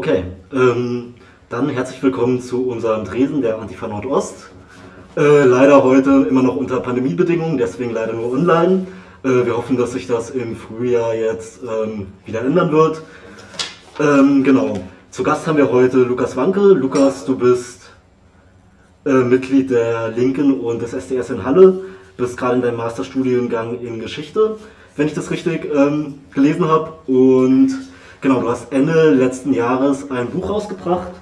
Okay, ähm, dann herzlich willkommen zu unserem Dresen der Antifa Nordost. Äh, leider heute immer noch unter Pandemiebedingungen, deswegen leider nur online. Äh, wir hoffen, dass sich das im Frühjahr jetzt ähm, wieder ändern wird. Ähm, genau, zu Gast haben wir heute Lukas Wanke. Lukas, du bist äh, Mitglied der Linken und des SDS in Halle, bist gerade in deinem Masterstudiengang in Geschichte, wenn ich das richtig ähm, gelesen habe. Und genau, du hast Ende letzten Jahres ein Buch rausgebracht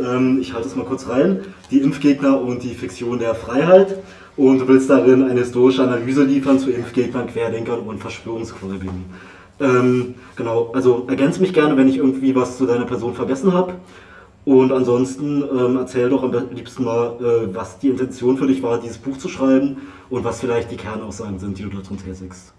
ähm, ich halte es mal kurz rein, die Impfgegner und die Fiktion der Freiheit. Und du willst darin eine historische Analyse liefern zu Impfgegnern, Querdenkern und Verschwörungsgläubigen. Ähm, genau, also ergänze mich gerne, wenn ich irgendwie was zu deiner Person vergessen habe. Und ansonsten ähm, erzähl doch am liebsten mal, äh, was die Intention für dich war, dieses Buch zu schreiben und was vielleicht die Kernaussagen sind, die du darin tätigst.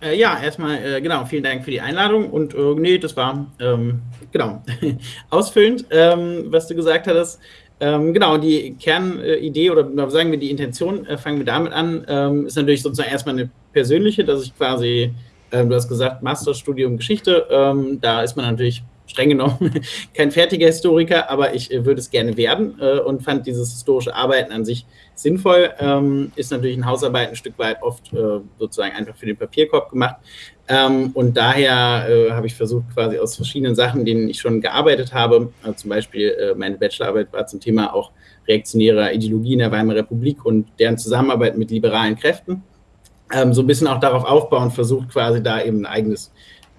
Äh, ja, erstmal, äh, genau, vielen Dank für die Einladung und äh, nee, das war, ähm, genau, ausfüllend, ähm, was du gesagt hattest. Ähm, genau, die Kernidee oder sagen wir die Intention, äh, fangen wir damit an, ähm, ist natürlich sozusagen erstmal eine persönliche, dass ich quasi, ähm, du hast gesagt, Masterstudium Geschichte, ähm, da ist man natürlich streng genommen kein fertiger Historiker, aber ich äh, würde es gerne werden äh, und fand dieses historische Arbeiten an sich sinnvoll. Ähm, ist natürlich ein Hausarbeit ein Stück weit oft äh, sozusagen einfach für den Papierkorb gemacht. Ähm, und daher äh, habe ich versucht, quasi aus verschiedenen Sachen, denen ich schon gearbeitet habe, äh, zum Beispiel äh, meine Bachelorarbeit war zum Thema auch reaktionärer Ideologie in der Weimarer Republik und deren Zusammenarbeit mit liberalen Kräften, ähm, so ein bisschen auch darauf aufbauen, versucht quasi da eben ein eigenes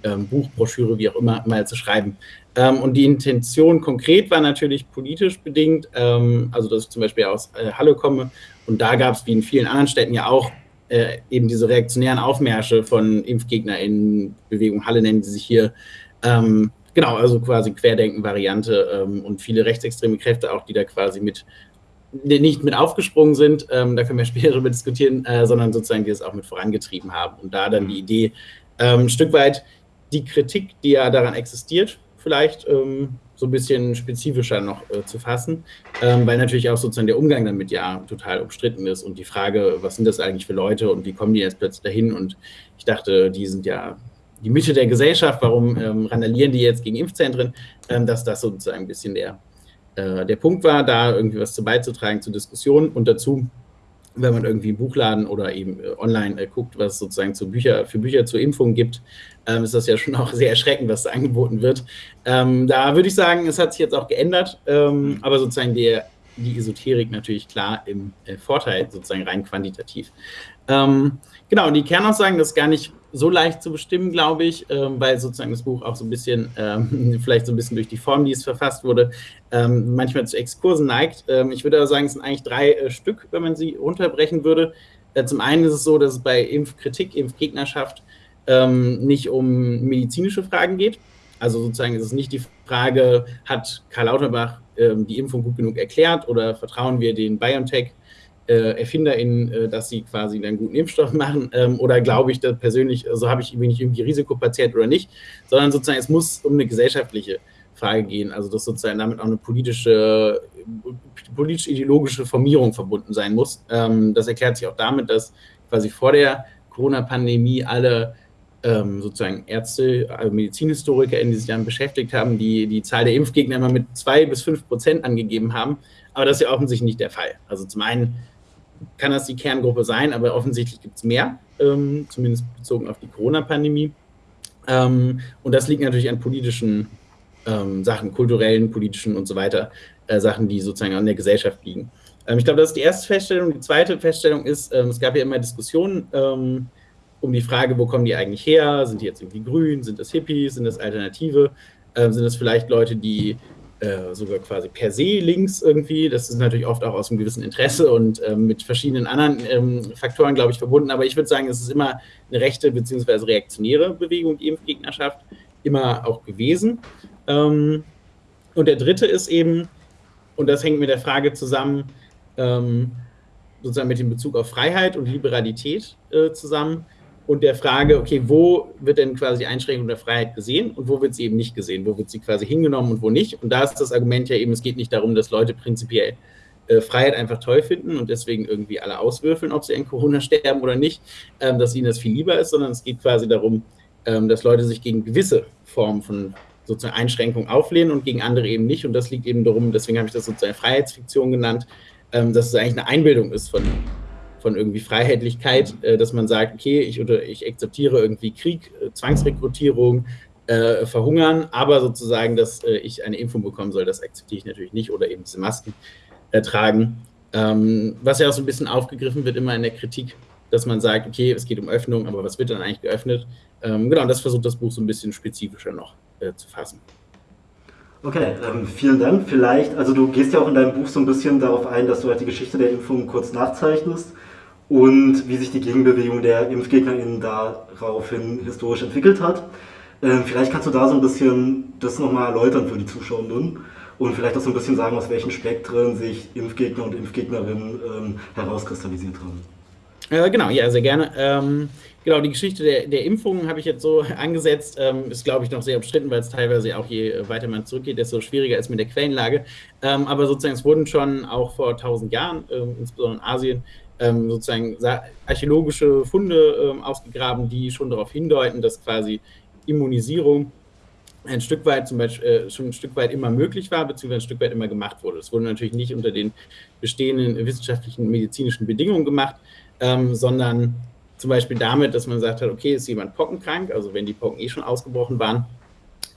ähm, Buch, Broschüre, wie auch immer, mal zu schreiben. Ähm, und die Intention konkret war natürlich politisch bedingt, ähm, also dass ich zum Beispiel aus äh, Halle komme. Und da gab es wie in vielen anderen Städten ja auch äh, eben diese reaktionären Aufmärsche von ImpfgegnerInnen, Bewegung Halle nennen sie sich hier, ähm, genau, also quasi Querdenken-Variante ähm, und viele rechtsextreme Kräfte auch, die da quasi mit nicht mit aufgesprungen sind, ähm, da können wir später darüber diskutieren, äh, sondern sozusagen die es auch mit vorangetrieben haben. Und da dann die Idee, ähm, ein Stück weit die Kritik, die ja daran existiert, vielleicht ähm, so ein bisschen spezifischer noch äh, zu fassen, ähm, weil natürlich auch sozusagen der Umgang damit ja total umstritten ist und die Frage, was sind das eigentlich für Leute und wie kommen die jetzt plötzlich dahin? Und ich dachte, die sind ja die Mitte der Gesellschaft, warum ähm, randalieren die jetzt gegen Impfzentren, ähm, dass das sozusagen ein bisschen der, äh, der Punkt war, da irgendwie was zu beizutragen zur Diskussion. Und dazu wenn man irgendwie im Buchladen oder eben äh, online äh, guckt, was es sozusagen zu Bücher, für Bücher zur Impfung gibt, ähm, ist das ja schon auch sehr erschreckend, was da angeboten wird. Ähm, da würde ich sagen, es hat sich jetzt auch geändert, ähm, mhm. aber sozusagen der, die Esoterik natürlich klar im äh, Vorteil, sozusagen rein quantitativ. Ähm, genau, die Kernaussagen, das ist gar nicht so leicht zu bestimmen, glaube ich, ähm, weil sozusagen das Buch auch so ein bisschen, ähm, vielleicht so ein bisschen durch die Form, die es verfasst wurde, ähm, manchmal zu Exkursen neigt. Ähm, ich würde aber sagen, es sind eigentlich drei äh, Stück, wenn man sie runterbrechen würde. Äh, zum einen ist es so, dass es bei Impfkritik, Impfgegnerschaft ähm, nicht um medizinische Fragen geht. Also sozusagen ist es nicht die Frage, hat Karl Lauterbach die Impfung gut genug erklärt oder vertrauen wir den BioNTech äh, ErfinderInnen, äh, dass sie quasi einen guten Impfstoff machen ähm, oder glaube ich da persönlich, also habe ich, bin ich irgendwie Risikopatient oder nicht, sondern sozusagen es muss um eine gesellschaftliche Frage gehen, also dass sozusagen damit auch eine politische, politisch-ideologische Formierung verbunden sein muss. Ähm, das erklärt sich auch damit, dass quasi vor der Corona-Pandemie alle ähm, sozusagen Ärzte, also MedizinhistorikerInnen, die sich damit beschäftigt haben, die die Zahl der Impfgegner immer mit zwei bis fünf Prozent angegeben haben. Aber das ist ja offensichtlich nicht der Fall. Also zum einen kann das die Kerngruppe sein, aber offensichtlich gibt es mehr, ähm, zumindest bezogen auf die Corona-Pandemie. Ähm, und das liegt natürlich an politischen ähm, Sachen, kulturellen, politischen und so weiter, äh, Sachen, die sozusagen an der Gesellschaft liegen. Ähm, ich glaube, das ist die erste Feststellung. Die zweite Feststellung ist, ähm, es gab ja immer Diskussionen um die Frage, wo kommen die eigentlich her? Sind die jetzt irgendwie grün? Sind das Hippies? Sind das Alternative? sind das vielleicht Leute, die äh, sogar quasi per se links irgendwie. Das ist natürlich oft auch aus einem gewissen Interesse und ähm, mit verschiedenen anderen ähm, Faktoren, glaube ich, verbunden. Aber ich würde sagen, es ist immer eine rechte bzw. reaktionäre Bewegung, die Impfgegnerschaft, immer auch gewesen. Ähm, und der dritte ist eben, und das hängt mit der Frage zusammen, ähm, sozusagen mit dem Bezug auf Freiheit und Liberalität äh, zusammen, und der Frage, okay, wo wird denn quasi die Einschränkung der Freiheit gesehen und wo wird sie eben nicht gesehen? Wo wird sie quasi hingenommen und wo nicht? Und da ist das Argument ja eben, es geht nicht darum, dass Leute prinzipiell äh, Freiheit einfach toll finden und deswegen irgendwie alle auswürfeln, ob sie an Corona sterben oder nicht, ähm, dass ihnen das viel lieber ist, sondern es geht quasi darum, ähm, dass Leute sich gegen gewisse Formen von sozusagen Einschränkungen auflehnen und gegen andere eben nicht. Und das liegt eben darum, deswegen habe ich das sozusagen Freiheitsfiktion genannt, ähm, dass es eigentlich eine Einbildung ist von, von irgendwie Freiheitlichkeit, äh, dass man sagt, okay, ich, oder ich akzeptiere irgendwie Krieg, äh, Zwangsrekrutierung, äh, verhungern, aber sozusagen, dass äh, ich eine Impfung bekommen soll, das akzeptiere ich natürlich nicht oder eben diese Masken äh, tragen. Ähm, was ja auch so ein bisschen aufgegriffen wird immer in der Kritik, dass man sagt, okay, es geht um Öffnung, aber was wird dann eigentlich geöffnet? Ähm, genau, und das versucht das Buch so ein bisschen spezifischer noch äh, zu fassen. Okay, ähm, vielen Dank. Vielleicht, also du gehst ja auch in deinem Buch so ein bisschen darauf ein, dass du halt die Geschichte der Impfung kurz nachzeichnest und wie sich die Gegenbewegung der ImpfgegnerInnen daraufhin historisch entwickelt hat. Ähm, vielleicht kannst du da so ein bisschen das nochmal erläutern für die Zuschauenden und vielleicht auch so ein bisschen sagen, aus welchen Spektren sich Impfgegner und Impfgegnerinnen ähm, herauskristallisiert haben. Äh, genau, ja, sehr gerne. Ähm, genau, die Geschichte der, der Impfungen habe ich jetzt so angesetzt. Ähm, ist, glaube ich, noch sehr umstritten, weil es teilweise auch je weiter man zurückgeht, desto schwieriger ist mit der Quellenlage. Ähm, aber sozusagen, es wurden schon auch vor tausend Jahren, insbesondere in Asien, ähm, sozusagen archäologische Funde ähm, ausgegraben, die schon darauf hindeuten, dass quasi Immunisierung ein Stück weit zum Beispiel äh, schon ein Stück weit immer möglich war, beziehungsweise ein Stück weit immer gemacht wurde. Das wurde natürlich nicht unter den bestehenden wissenschaftlichen medizinischen Bedingungen gemacht, ähm, sondern zum Beispiel damit, dass man gesagt hat, okay, ist jemand pockenkrank, also wenn die Pocken eh schon ausgebrochen waren,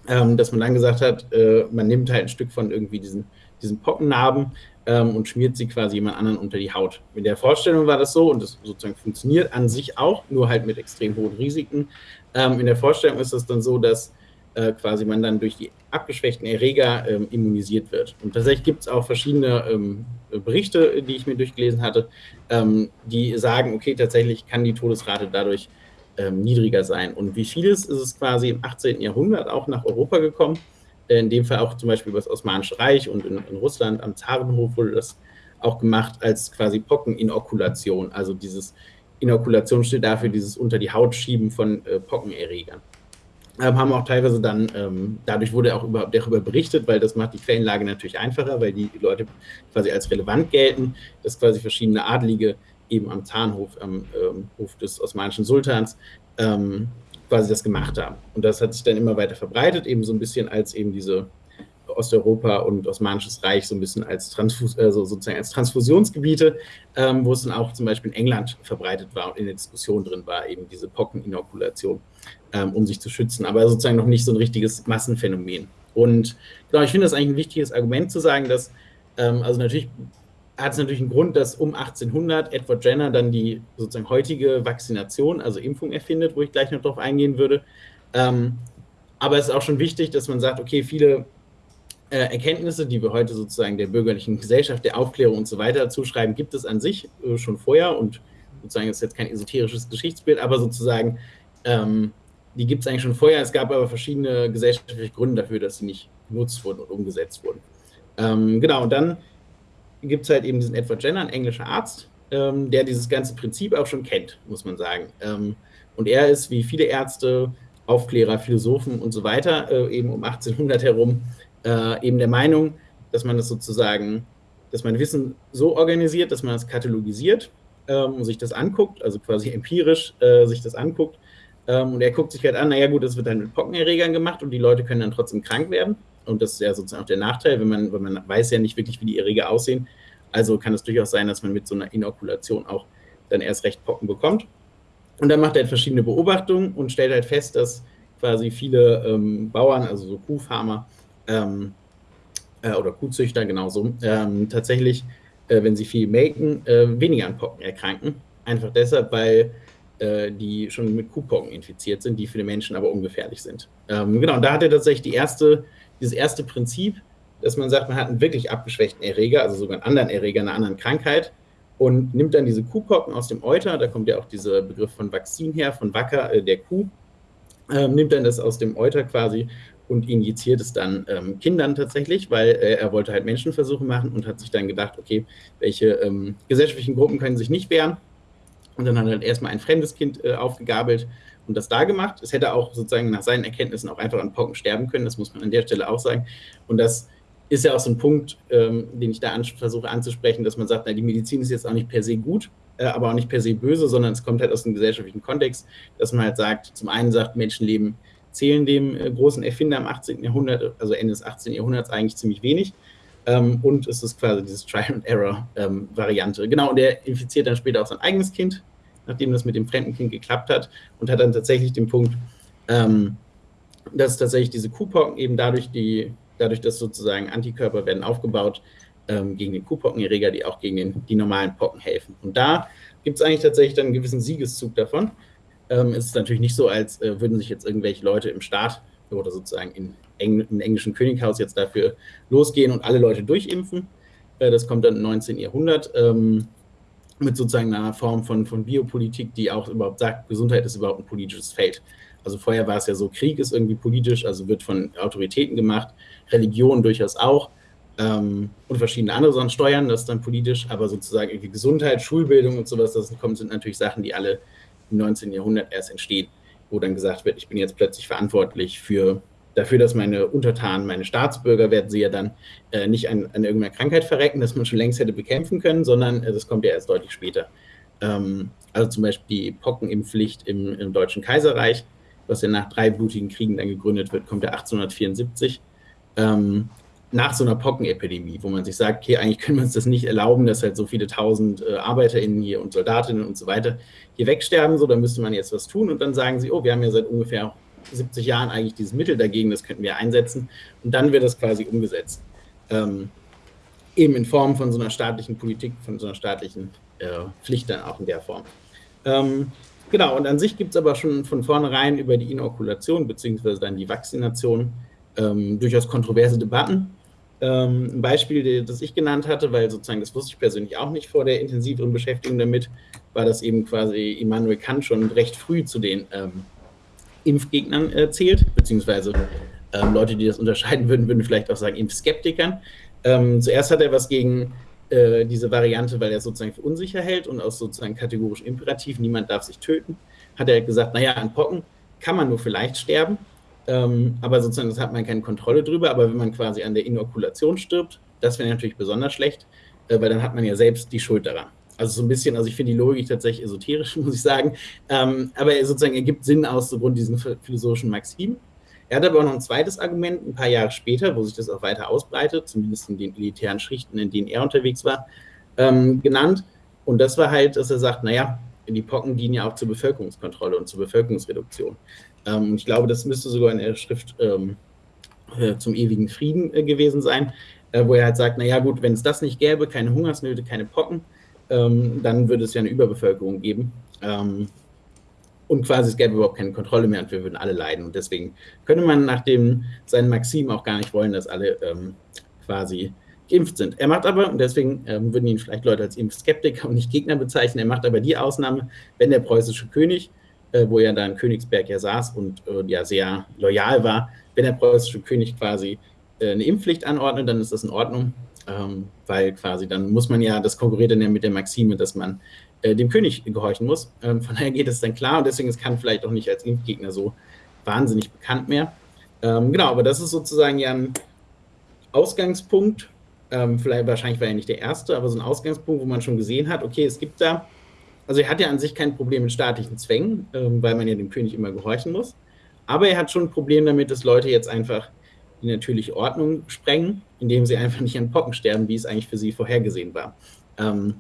ähm, dass man dann gesagt hat, äh, man nimmt halt ein Stück von irgendwie diesen, diesen Pockennarben ähm, und schmiert sie quasi jemand anderen unter die Haut. Mit der Vorstellung war das so und das sozusagen funktioniert an sich auch, nur halt mit extrem hohen Risiken. Ähm, in der Vorstellung ist es dann so, dass äh, quasi man dann durch die abgeschwächten Erreger ähm, immunisiert wird. Und tatsächlich gibt es auch verschiedene ähm, Berichte, die ich mir durchgelesen hatte, ähm, die sagen, okay, tatsächlich kann die Todesrate dadurch ähm, niedriger sein. Und wie vieles ist es quasi im 18. Jahrhundert auch nach Europa gekommen, in dem Fall auch zum Beispiel über das Osmanische Reich und in, in Russland am Zarenhof wurde das auch gemacht als quasi Pockeninokulation, also dieses Inokulation steht dafür dieses unter die Haut schieben von äh, Pockenerregern. Ähm, haben auch teilweise dann, ähm, dadurch wurde auch über, darüber berichtet, weil das macht die Quellenlage natürlich einfacher, weil die Leute quasi als relevant gelten, dass quasi verschiedene Adlige eben am Zahnhof, am ähm, Hof des osmanischen Sultans, ähm, quasi das gemacht haben. Und das hat sich dann immer weiter verbreitet, eben so ein bisschen als eben diese Osteuropa und Osmanisches Reich so ein bisschen als, Transfus also sozusagen als Transfusionsgebiete, ähm, wo es dann auch zum Beispiel in England verbreitet war und in der Diskussion drin war, eben diese Pockeninokulation, ähm, um sich zu schützen, aber sozusagen noch nicht so ein richtiges Massenphänomen. Und genau, ich finde das eigentlich ein wichtiges Argument zu sagen, dass, ähm, also natürlich hat es natürlich einen Grund, dass um 1800 Edward Jenner dann die sozusagen heutige Vaccination, also Impfung erfindet, wo ich gleich noch drauf eingehen würde. Ähm, aber es ist auch schon wichtig, dass man sagt, okay, viele äh, Erkenntnisse, die wir heute sozusagen der bürgerlichen Gesellschaft, der Aufklärung und so weiter zuschreiben, gibt es an sich äh, schon vorher und sozusagen ist jetzt kein esoterisches Geschichtsbild, aber sozusagen ähm, die gibt es eigentlich schon vorher. Es gab aber verschiedene gesellschaftliche Gründe dafür, dass sie nicht genutzt wurden und umgesetzt wurden. Ähm, genau, und dann gibt es halt eben diesen Edward Jenner, ein englischer Arzt, ähm, der dieses ganze Prinzip auch schon kennt, muss man sagen. Ähm, und er ist, wie viele Ärzte, Aufklärer, Philosophen und so weiter, äh, eben um 1800 herum, äh, eben der Meinung, dass man das sozusagen, dass man Wissen so organisiert, dass man es katalogisiert ähm, und sich das anguckt, also quasi empirisch äh, sich das anguckt. Ähm, und er guckt sich halt an, naja gut, das wird dann mit Pockenerregern gemacht und die Leute können dann trotzdem krank werden. Und das ist ja sozusagen auch der Nachteil, wenn man, wenn man weiß ja nicht wirklich, wie die Erreger aussehen. Also kann es durchaus sein, dass man mit so einer Inokulation auch dann erst recht Pocken bekommt. Und dann macht er halt verschiedene Beobachtungen und stellt halt fest, dass quasi viele ähm, Bauern, also so Kuhfarmer, ähm, äh, oder Kuhzüchter genauso, ähm, tatsächlich, äh, wenn sie viel melken, äh, weniger an Pocken erkranken. Einfach deshalb, weil äh, die schon mit Kuhpocken infiziert sind, die für den Menschen aber ungefährlich sind. Ähm, genau, und da hat er tatsächlich die erste, dieses erste Prinzip, dass man sagt, man hat einen wirklich abgeschwächten Erreger, also sogar einen anderen Erreger, einer anderen Krankheit, und nimmt dann diese Kuhpocken aus dem Euter, da kommt ja auch dieser Begriff von Vakzin her, von Wacker, äh, der Kuh, äh, nimmt dann das aus dem Euter quasi und injiziert es dann ähm, Kindern tatsächlich, weil äh, er wollte halt Menschenversuche machen und hat sich dann gedacht, okay, welche ähm, gesellschaftlichen Gruppen können sich nicht wehren. Und dann hat er halt erstmal ein fremdes Kind äh, aufgegabelt und das da gemacht. Es hätte auch sozusagen nach seinen Erkenntnissen auch einfach an Pocken sterben können, das muss man an der Stelle auch sagen. Und das ist ja auch so ein Punkt, ähm, den ich da an, versuche anzusprechen, dass man sagt, na, die Medizin ist jetzt auch nicht per se gut, äh, aber auch nicht per se böse, sondern es kommt halt aus dem gesellschaftlichen Kontext, dass man halt sagt, zum einen sagt, Menschenleben erzählen dem äh, großen Erfinder im 18. Jahrhundert, also Ende des 18. Jahrhunderts, eigentlich ziemlich wenig. Ähm, und es ist quasi dieses Trial-and-Error-Variante. Ähm, genau, und er infiziert dann später auch sein eigenes Kind, nachdem das mit dem fremden Kind geklappt hat, und hat dann tatsächlich den Punkt, ähm, dass tatsächlich diese Kuhpocken eben dadurch, die, dadurch, dass sozusagen Antikörper werden aufgebaut ähm, gegen den Kuhpockenerreger, die auch gegen den, die normalen Pocken helfen. Und da gibt es eigentlich tatsächlich dann einen gewissen Siegeszug davon. Ähm, es ist natürlich nicht so, als äh, würden sich jetzt irgendwelche Leute im Staat oder sozusagen in Engl im englischen Könighaus jetzt dafür losgehen und alle Leute durchimpfen. Äh, das kommt dann im 19. Jahrhundert ähm, mit sozusagen einer Form von, von Biopolitik, die auch überhaupt sagt, Gesundheit ist überhaupt ein politisches Feld. Also vorher war es ja so, Krieg ist irgendwie politisch, also wird von Autoritäten gemacht, Religion durchaus auch ähm, und verschiedene andere Sachen steuern, das ist dann politisch, aber sozusagen irgendwie Gesundheit, Schulbildung und sowas, das kommen, sind natürlich Sachen, die alle im 19. Jahrhundert erst entstehen, wo dann gesagt wird, ich bin jetzt plötzlich verantwortlich für dafür, dass meine Untertanen, meine Staatsbürger, werden sie ja dann äh, nicht an, an, irgendeiner Krankheit verrecken, das man schon längst hätte bekämpfen können, sondern äh, das kommt ja erst deutlich später. Ähm, also zum Beispiel die Pockenimpfpflicht im, im, Deutschen Kaiserreich, was ja nach drei blutigen Kriegen dann gegründet wird, kommt ja 1874. Ähm, nach so einer Pockenepidemie, wo man sich sagt, okay, eigentlich können wir uns das nicht erlauben, dass halt so viele tausend äh, ArbeiterInnen hier und Soldatinnen und so weiter hier wegsterben, so, da müsste man jetzt was tun und dann sagen sie, oh, wir haben ja seit ungefähr 70 Jahren eigentlich dieses Mittel dagegen, das könnten wir einsetzen. Und dann wird das quasi umgesetzt. Ähm, eben in Form von so einer staatlichen Politik, von so einer staatlichen äh, Pflicht dann auch in der Form. Ähm, genau, und an sich gibt es aber schon von vornherein über die Inokulation beziehungsweise dann die Vaccination ähm, durchaus kontroverse Debatten. Ähm, ein Beispiel, das ich genannt hatte, weil sozusagen das wusste ich persönlich auch nicht vor der intensiveren Beschäftigung damit, war, dass eben quasi Immanuel Kant schon recht früh zu den ähm, Impfgegnern äh, zählt, beziehungsweise ähm, Leute, die das unterscheiden würden, würden vielleicht auch sagen Impfskeptikern. Ähm, zuerst hat er was gegen äh, diese Variante, weil er sozusagen für unsicher hält und aus sozusagen kategorisch Imperativ, niemand darf sich töten, hat er gesagt, naja, an Pocken kann man nur vielleicht sterben, ähm, aber sozusagen, das hat man keine Kontrolle drüber, aber wenn man quasi an der Inokulation stirbt, das wäre natürlich besonders schlecht, äh, weil dann hat man ja selbst die Schuld daran. Also so ein bisschen, also ich finde die Logik tatsächlich esoterisch, muss ich sagen. Ähm, aber er sozusagen ergibt Sinn aus so Grund diesen philosophischen Maximen. Er hat aber auch noch ein zweites Argument, ein paar Jahre später, wo sich das auch weiter ausbreitet, zumindest in den elitären Schichten, in denen er unterwegs war, ähm, genannt. Und das war halt, dass er sagt, naja, die Pocken dienen ja auch zur Bevölkerungskontrolle und zur Bevölkerungsreduktion. Ähm, ich glaube, das müsste sogar in der Schrift ähm, äh, zum ewigen Frieden äh, gewesen sein, äh, wo er halt sagt, naja gut, wenn es das nicht gäbe, keine Hungersnöte, keine Pocken, ähm, dann würde es ja eine Überbevölkerung geben. Ähm, und quasi es gäbe überhaupt keine Kontrolle mehr und wir würden alle leiden. Und deswegen könnte man nach dem seinen Maxim auch gar nicht wollen, dass alle ähm, quasi geimpft sind. Er macht aber, und deswegen ähm, würden ihn vielleicht Leute als Impfskeptiker und nicht Gegner bezeichnen, er macht aber die Ausnahme, wenn der preußische König, äh, wo er da in Königsberg ja saß und äh, ja sehr loyal war, wenn der preußische König quasi äh, eine Impfpflicht anordnet, dann ist das in Ordnung ähm, weil quasi dann muss man ja, das konkurriert dann ja mit der Maxime, dass man äh, dem König gehorchen muss. Ähm, von daher geht es dann klar und deswegen ist Kant vielleicht auch nicht als Impfgegner so wahnsinnig bekannt mehr. Ähm, genau, aber das ist sozusagen ja ein Ausgangspunkt, ähm, vielleicht wahrscheinlich war er nicht der erste, aber so ein Ausgangspunkt, wo man schon gesehen hat, okay, es gibt da, also er hat ja an sich kein Problem mit staatlichen Zwängen, ähm, weil man ja dem König immer gehorchen muss, aber er hat schon ein Problem damit, dass Leute jetzt einfach die natürliche Ordnung sprengen, indem sie einfach nicht an Pocken sterben, wie es eigentlich für sie vorhergesehen war. Ähm,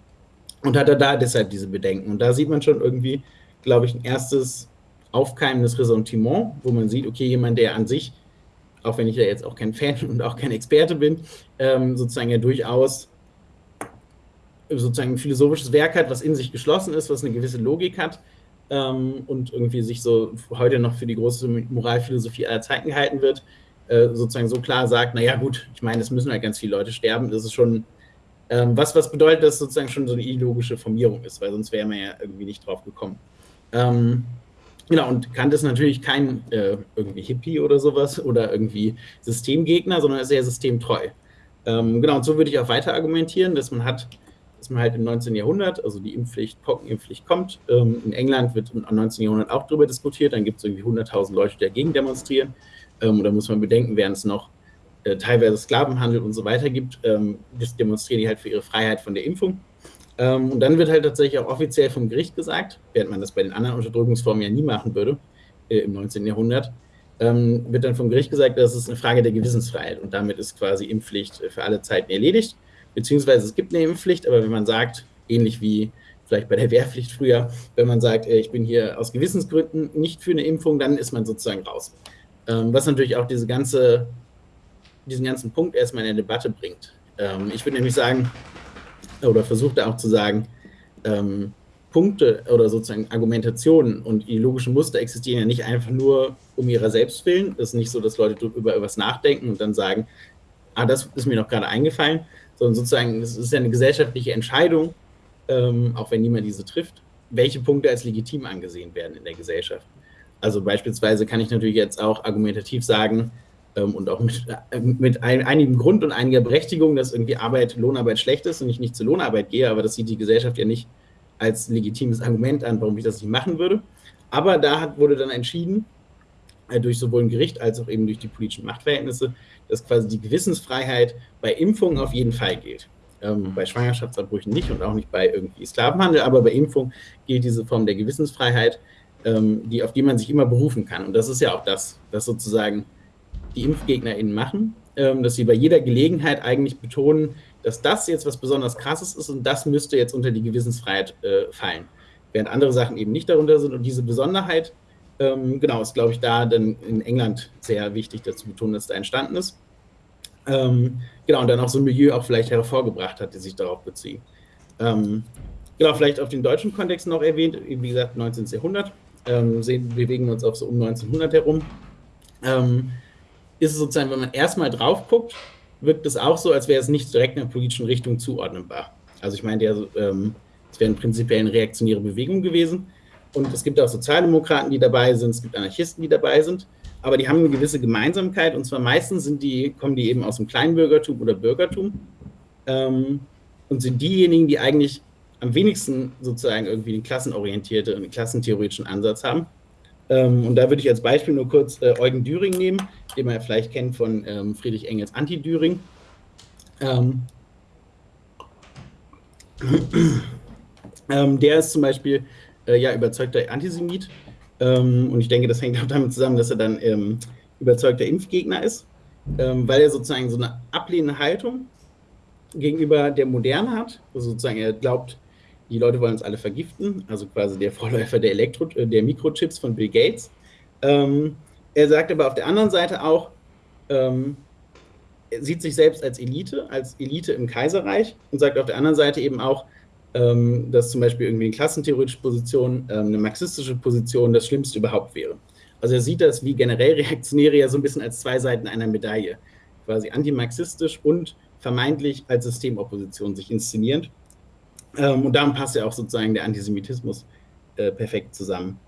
und hat er da deshalb diese Bedenken. Und da sieht man schon irgendwie, glaube ich, ein erstes aufkeimendes Ressentiment, wo man sieht, okay, jemand, der an sich, auch wenn ich ja jetzt auch kein Fan und auch kein Experte bin, ähm, sozusagen ja durchaus sozusagen ein philosophisches Werk hat, was in sich geschlossen ist, was eine gewisse Logik hat ähm, und irgendwie sich so heute noch für die große Moralphilosophie aller Zeiten gehalten wird, äh, sozusagen so klar sagt, naja gut, ich meine, es müssen halt ganz viele Leute sterben, das ist schon, ähm, was, was bedeutet, dass sozusagen schon so eine ideologische Formierung ist, weil sonst wäre man ja irgendwie nicht drauf gekommen. Ähm, genau, und Kant ist natürlich kein äh, irgendwie Hippie oder sowas oder irgendwie Systemgegner, sondern ist eher systemtreu. Ähm, genau, und so würde ich auch weiter argumentieren, dass man hat, dass man halt im 19. Jahrhundert, also die Impfpflicht, Pockenimpfpflicht kommt. Ähm, in England wird im 19. Jahrhundert auch darüber diskutiert, dann gibt es irgendwie 100.000 Leute, die dagegen demonstrieren. Ähm, da muss man bedenken, während es noch äh, teilweise Sklavenhandel und so weiter gibt, ähm, demonstrieren die halt für ihre Freiheit von der Impfung. Ähm, und dann wird halt tatsächlich auch offiziell vom Gericht gesagt, während man das bei den anderen Unterdrückungsformen ja nie machen würde äh, im 19. Jahrhundert, ähm, wird dann vom Gericht gesagt, das ist eine Frage der Gewissensfreiheit und damit ist quasi Impfpflicht für alle Zeiten erledigt. Beziehungsweise es gibt eine Impfpflicht, aber wenn man sagt, ähnlich wie vielleicht bei der Wehrpflicht früher, wenn man sagt, äh, ich bin hier aus Gewissensgründen nicht für eine Impfung, dann ist man sozusagen raus. Ähm, was natürlich auch diese ganze, diesen ganzen Punkt erstmal in der Debatte bringt. Ähm, ich würde nämlich sagen, oder versuche da auch zu sagen, ähm, Punkte oder sozusagen Argumentationen und ideologische Muster existieren ja nicht einfach nur um ihrer selbst willen. Es ist nicht so, dass Leute über etwas nachdenken und dann sagen, ah, das ist mir noch gerade eingefallen, sondern sozusagen, es ist ja eine gesellschaftliche Entscheidung, ähm, auch wenn niemand diese trifft, welche Punkte als legitim angesehen werden in der Gesellschaft. Also beispielsweise kann ich natürlich jetzt auch argumentativ sagen ähm, und auch mit, äh, mit ein, einigem Grund und einiger Berechtigung, dass irgendwie Arbeit, Lohnarbeit schlecht ist und ich nicht zur Lohnarbeit gehe, aber das sieht die Gesellschaft ja nicht als legitimes Argument an, warum ich das nicht machen würde. Aber da hat, wurde dann entschieden, äh, durch sowohl ein Gericht als auch eben durch die politischen Machtverhältnisse, dass quasi die Gewissensfreiheit bei Impfungen auf jeden Fall gilt. Ähm, bei Schwangerschaftsabbrüchen nicht und auch nicht bei irgendwie Sklavenhandel, aber bei Impfung gilt diese Form der Gewissensfreiheit, ähm, die, auf die man sich immer berufen kann. Und das ist ja auch das, was sozusagen die ImpfgegnerInnen machen, ähm, dass sie bei jeder Gelegenheit eigentlich betonen, dass das jetzt was besonders Krasses ist und das müsste jetzt unter die Gewissensfreiheit äh, fallen. Während andere Sachen eben nicht darunter sind. Und diese Besonderheit, ähm, genau, ist, glaube ich, da dann in England sehr wichtig dazu betonen, dass da entstanden ist. Ähm, genau, und dann auch so ein Milieu auch vielleicht hervorgebracht hat, die sich darauf beziehen. Ähm, genau, vielleicht auf den deutschen Kontext noch erwähnt, wie gesagt, 19. Jahrhundert, ähm, sehen, bewegen uns auch so um 1900 herum. Ähm, ist es sozusagen, wenn man erstmal drauf guckt, wirkt es auch so, als wäre es nicht direkt einer politischen Richtung zuordnenbar. Also ich meine, ähm, es wären prinzipiell eine reaktionäre Bewegung gewesen. Und es gibt auch Sozialdemokraten, die dabei sind, es gibt Anarchisten, die dabei sind, aber die haben eine gewisse Gemeinsamkeit und zwar meistens sind die, kommen die eben aus dem Kleinbürgertum oder Bürgertum ähm, und sind diejenigen, die eigentlich am wenigsten sozusagen irgendwie den klassenorientierte und klassentheoretischen Ansatz haben. Ähm, und da würde ich als Beispiel nur kurz äh, Eugen Düring nehmen, den man ja vielleicht kennt von ähm, Friedrich Engels Anti-Düring. Ähm, ähm der ist zum Beispiel äh, ja überzeugter Antisemit. Ähm, und ich denke, das hängt auch damit zusammen, dass er dann ähm, überzeugter Impfgegner ist, weil er sozusagen so eine ablehnende Haltung gegenüber der Moderne hat. Also sozusagen er glaubt, die Leute wollen uns alle vergiften, also quasi der Vorläufer der, Elektro äh, der Mikrochips von Bill Gates. Ähm, er sagt aber auf der anderen Seite auch, ähm, er sieht sich selbst als Elite, als Elite im Kaiserreich und sagt auf der anderen Seite eben auch, ähm, dass zum Beispiel irgendwie eine klassentheoretische Position, ähm, eine marxistische Position das Schlimmste überhaupt wäre. Also er sieht das wie generell Reaktionäre ja so ein bisschen als zwei Seiten einer Medaille, quasi antimarxistisch und vermeintlich als Systemopposition sich inszenierend. Ähm, und damit passt ja auch sozusagen der Antisemitismus äh, perfekt zusammen.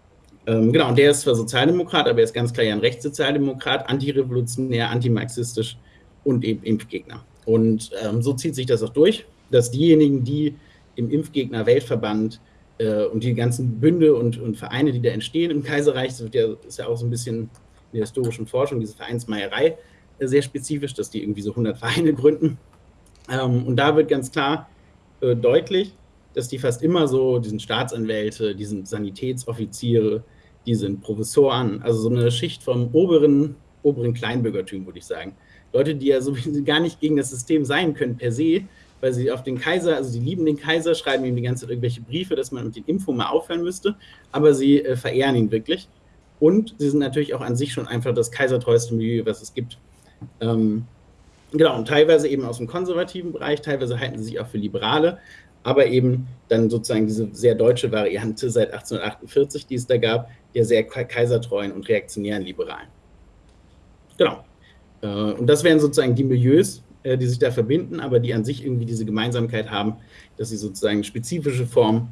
Ähm, genau, und der ist zwar Sozialdemokrat, aber er ist ganz klar ja ein Rechtssozialdemokrat, antirevolutionär, antimarxistisch und eben Impfgegner. Und ähm, so zieht sich das auch durch, dass diejenigen, die im Impfgegner-Weltverband äh, und die ganzen Bünde und, und, Vereine, die da entstehen im Kaiserreich, das ja, ist ja auch so ein bisschen in der historischen Forschung, diese Vereinsmeierei, äh, sehr spezifisch, dass die irgendwie so 100 Vereine gründen. Ähm, und da wird ganz klar äh, deutlich, dass die fast immer so, die sind Staatsanwälte, die Sanitätsoffiziere, die sind Professoren, also so eine Schicht vom oberen, oberen Kleinbürgertum, würde ich sagen. Leute, die ja sowieso gar nicht gegen das System sein können per se, weil sie auf den Kaiser, also sie lieben den Kaiser, schreiben ihm die ganze Zeit irgendwelche Briefe, dass man mit den Impfungen mal aufhören müsste, aber sie äh, verehren ihn wirklich. Und sie sind natürlich auch an sich schon einfach das kaisertreueste Milieu, was es gibt. Ähm, genau, und teilweise eben aus dem konservativen Bereich, teilweise halten sie sich auch für Liberale, aber eben dann sozusagen diese sehr deutsche Variante seit 1848, die es da gab, der sehr kaisertreuen und reaktionären Liberalen. Genau. Äh, und das wären sozusagen die Milieus, äh, die sich da verbinden, aber die an sich irgendwie diese Gemeinsamkeit haben, dass sie sozusagen spezifische Form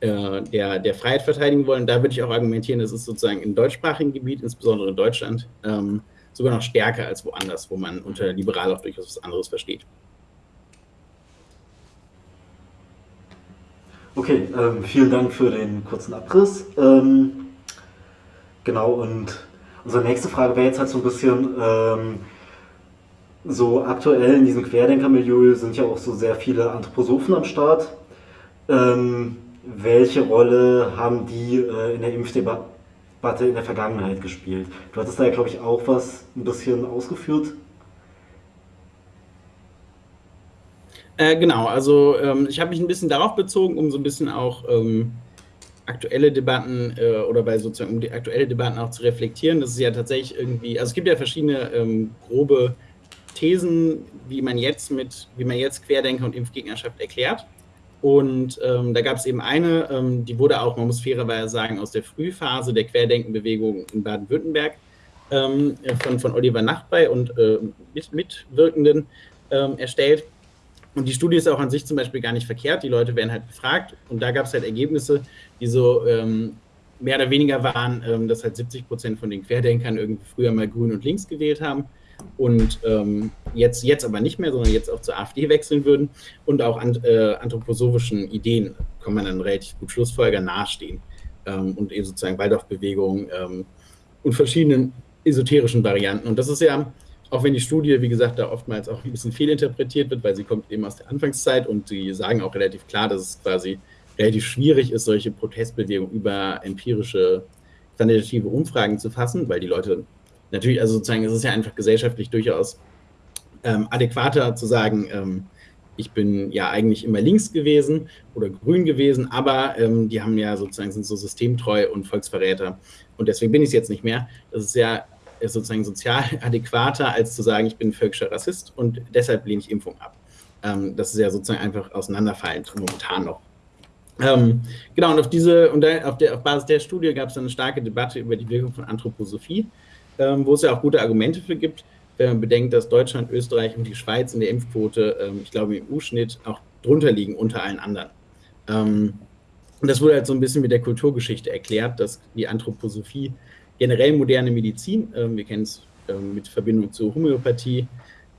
äh, der, der Freiheit verteidigen wollen. Da würde ich auch argumentieren, das ist sozusagen im deutschsprachigen Gebiet, insbesondere in Deutschland, ähm, sogar noch stärker als woanders, wo man unter liberal auch durchaus was anderes versteht. Okay, ähm, vielen Dank für den kurzen Abriss. Ähm, genau, und unsere nächste Frage wäre jetzt halt so ein bisschen, ähm, so aktuell in diesem Querdenker-Milieu sind ja auch so sehr viele Anthroposophen am Start. Ähm, welche Rolle haben die äh, in der Impfdebatte Debatte in der Vergangenheit gespielt. Du hattest da ja, glaube ich, auch was ein bisschen ausgeführt. Äh, genau, also ähm, ich habe mich ein bisschen darauf bezogen, um so ein bisschen auch ähm, aktuelle Debatten äh, oder bei sozusagen um die aktuelle Debatten auch zu reflektieren. Das ist ja tatsächlich irgendwie, also es gibt ja verschiedene ähm, grobe Thesen, wie man jetzt mit, wie man jetzt Querdenker und Impfgegnerschaft erklärt. Und ähm, da gab es eben eine, ähm, die wurde auch, man muss fairerweise sagen, aus der Frühphase der Querdenkenbewegung in Baden-Württemberg ähm, von, von Oliver Nachtbei und äh, mit, Mitwirkenden ähm, erstellt. Und die Studie ist auch an sich zum Beispiel gar nicht verkehrt. Die Leute werden halt befragt und da gab es halt Ergebnisse, die so ähm, mehr oder weniger waren, ähm, dass halt 70 Prozent von den Querdenkern irgendwie früher mal grün und links gewählt haben und ähm, jetzt, jetzt aber nicht mehr, sondern jetzt auch zur AfD wechseln würden und auch an, äh, anthroposophischen Ideen, kann man dann relativ gut Schlussfolger nahestehen ähm, und eben sozusagen Waldorfbewegung ähm, und verschiedenen esoterischen Varianten. Und das ist ja, auch wenn die Studie, wie gesagt, da oftmals auch ein bisschen fehlinterpretiert wird, weil sie kommt eben aus der Anfangszeit und sie sagen auch relativ klar, dass es quasi relativ schwierig ist, solche Protestbewegungen über empirische, quantitative Umfragen zu fassen, weil die Leute natürlich, also sozusagen, es ist ja einfach gesellschaftlich durchaus ähm, adäquater zu sagen, ähm, ich bin ja eigentlich immer links gewesen oder grün gewesen, aber ähm, die haben ja sozusagen, sind so systemtreu und Volksverräter und deswegen bin ich es jetzt nicht mehr. Das ist ja sozusagen sozial adäquater, als zu sagen, ich bin völkischer Rassist und deshalb lehne ich Impfung ab. Ähm, das ist ja sozusagen einfach auseinanderfallend momentan noch. Ähm, genau, und auf diese, und auf, der, auf Basis der Studie gab es dann eine starke Debatte über die Wirkung von Anthroposophie wo es ja auch gute Argumente für gibt, wenn man bedenkt, dass Deutschland, Österreich und die Schweiz in der Impfquote, ähm, ich glaube im EU-Schnitt, auch drunter liegen unter allen anderen. Ähm, und das wurde halt so ein bisschen mit der Kulturgeschichte erklärt, dass die Anthroposophie generell moderne Medizin, ähm, wir kennen es ähm, mit Verbindung zur Homöopathie,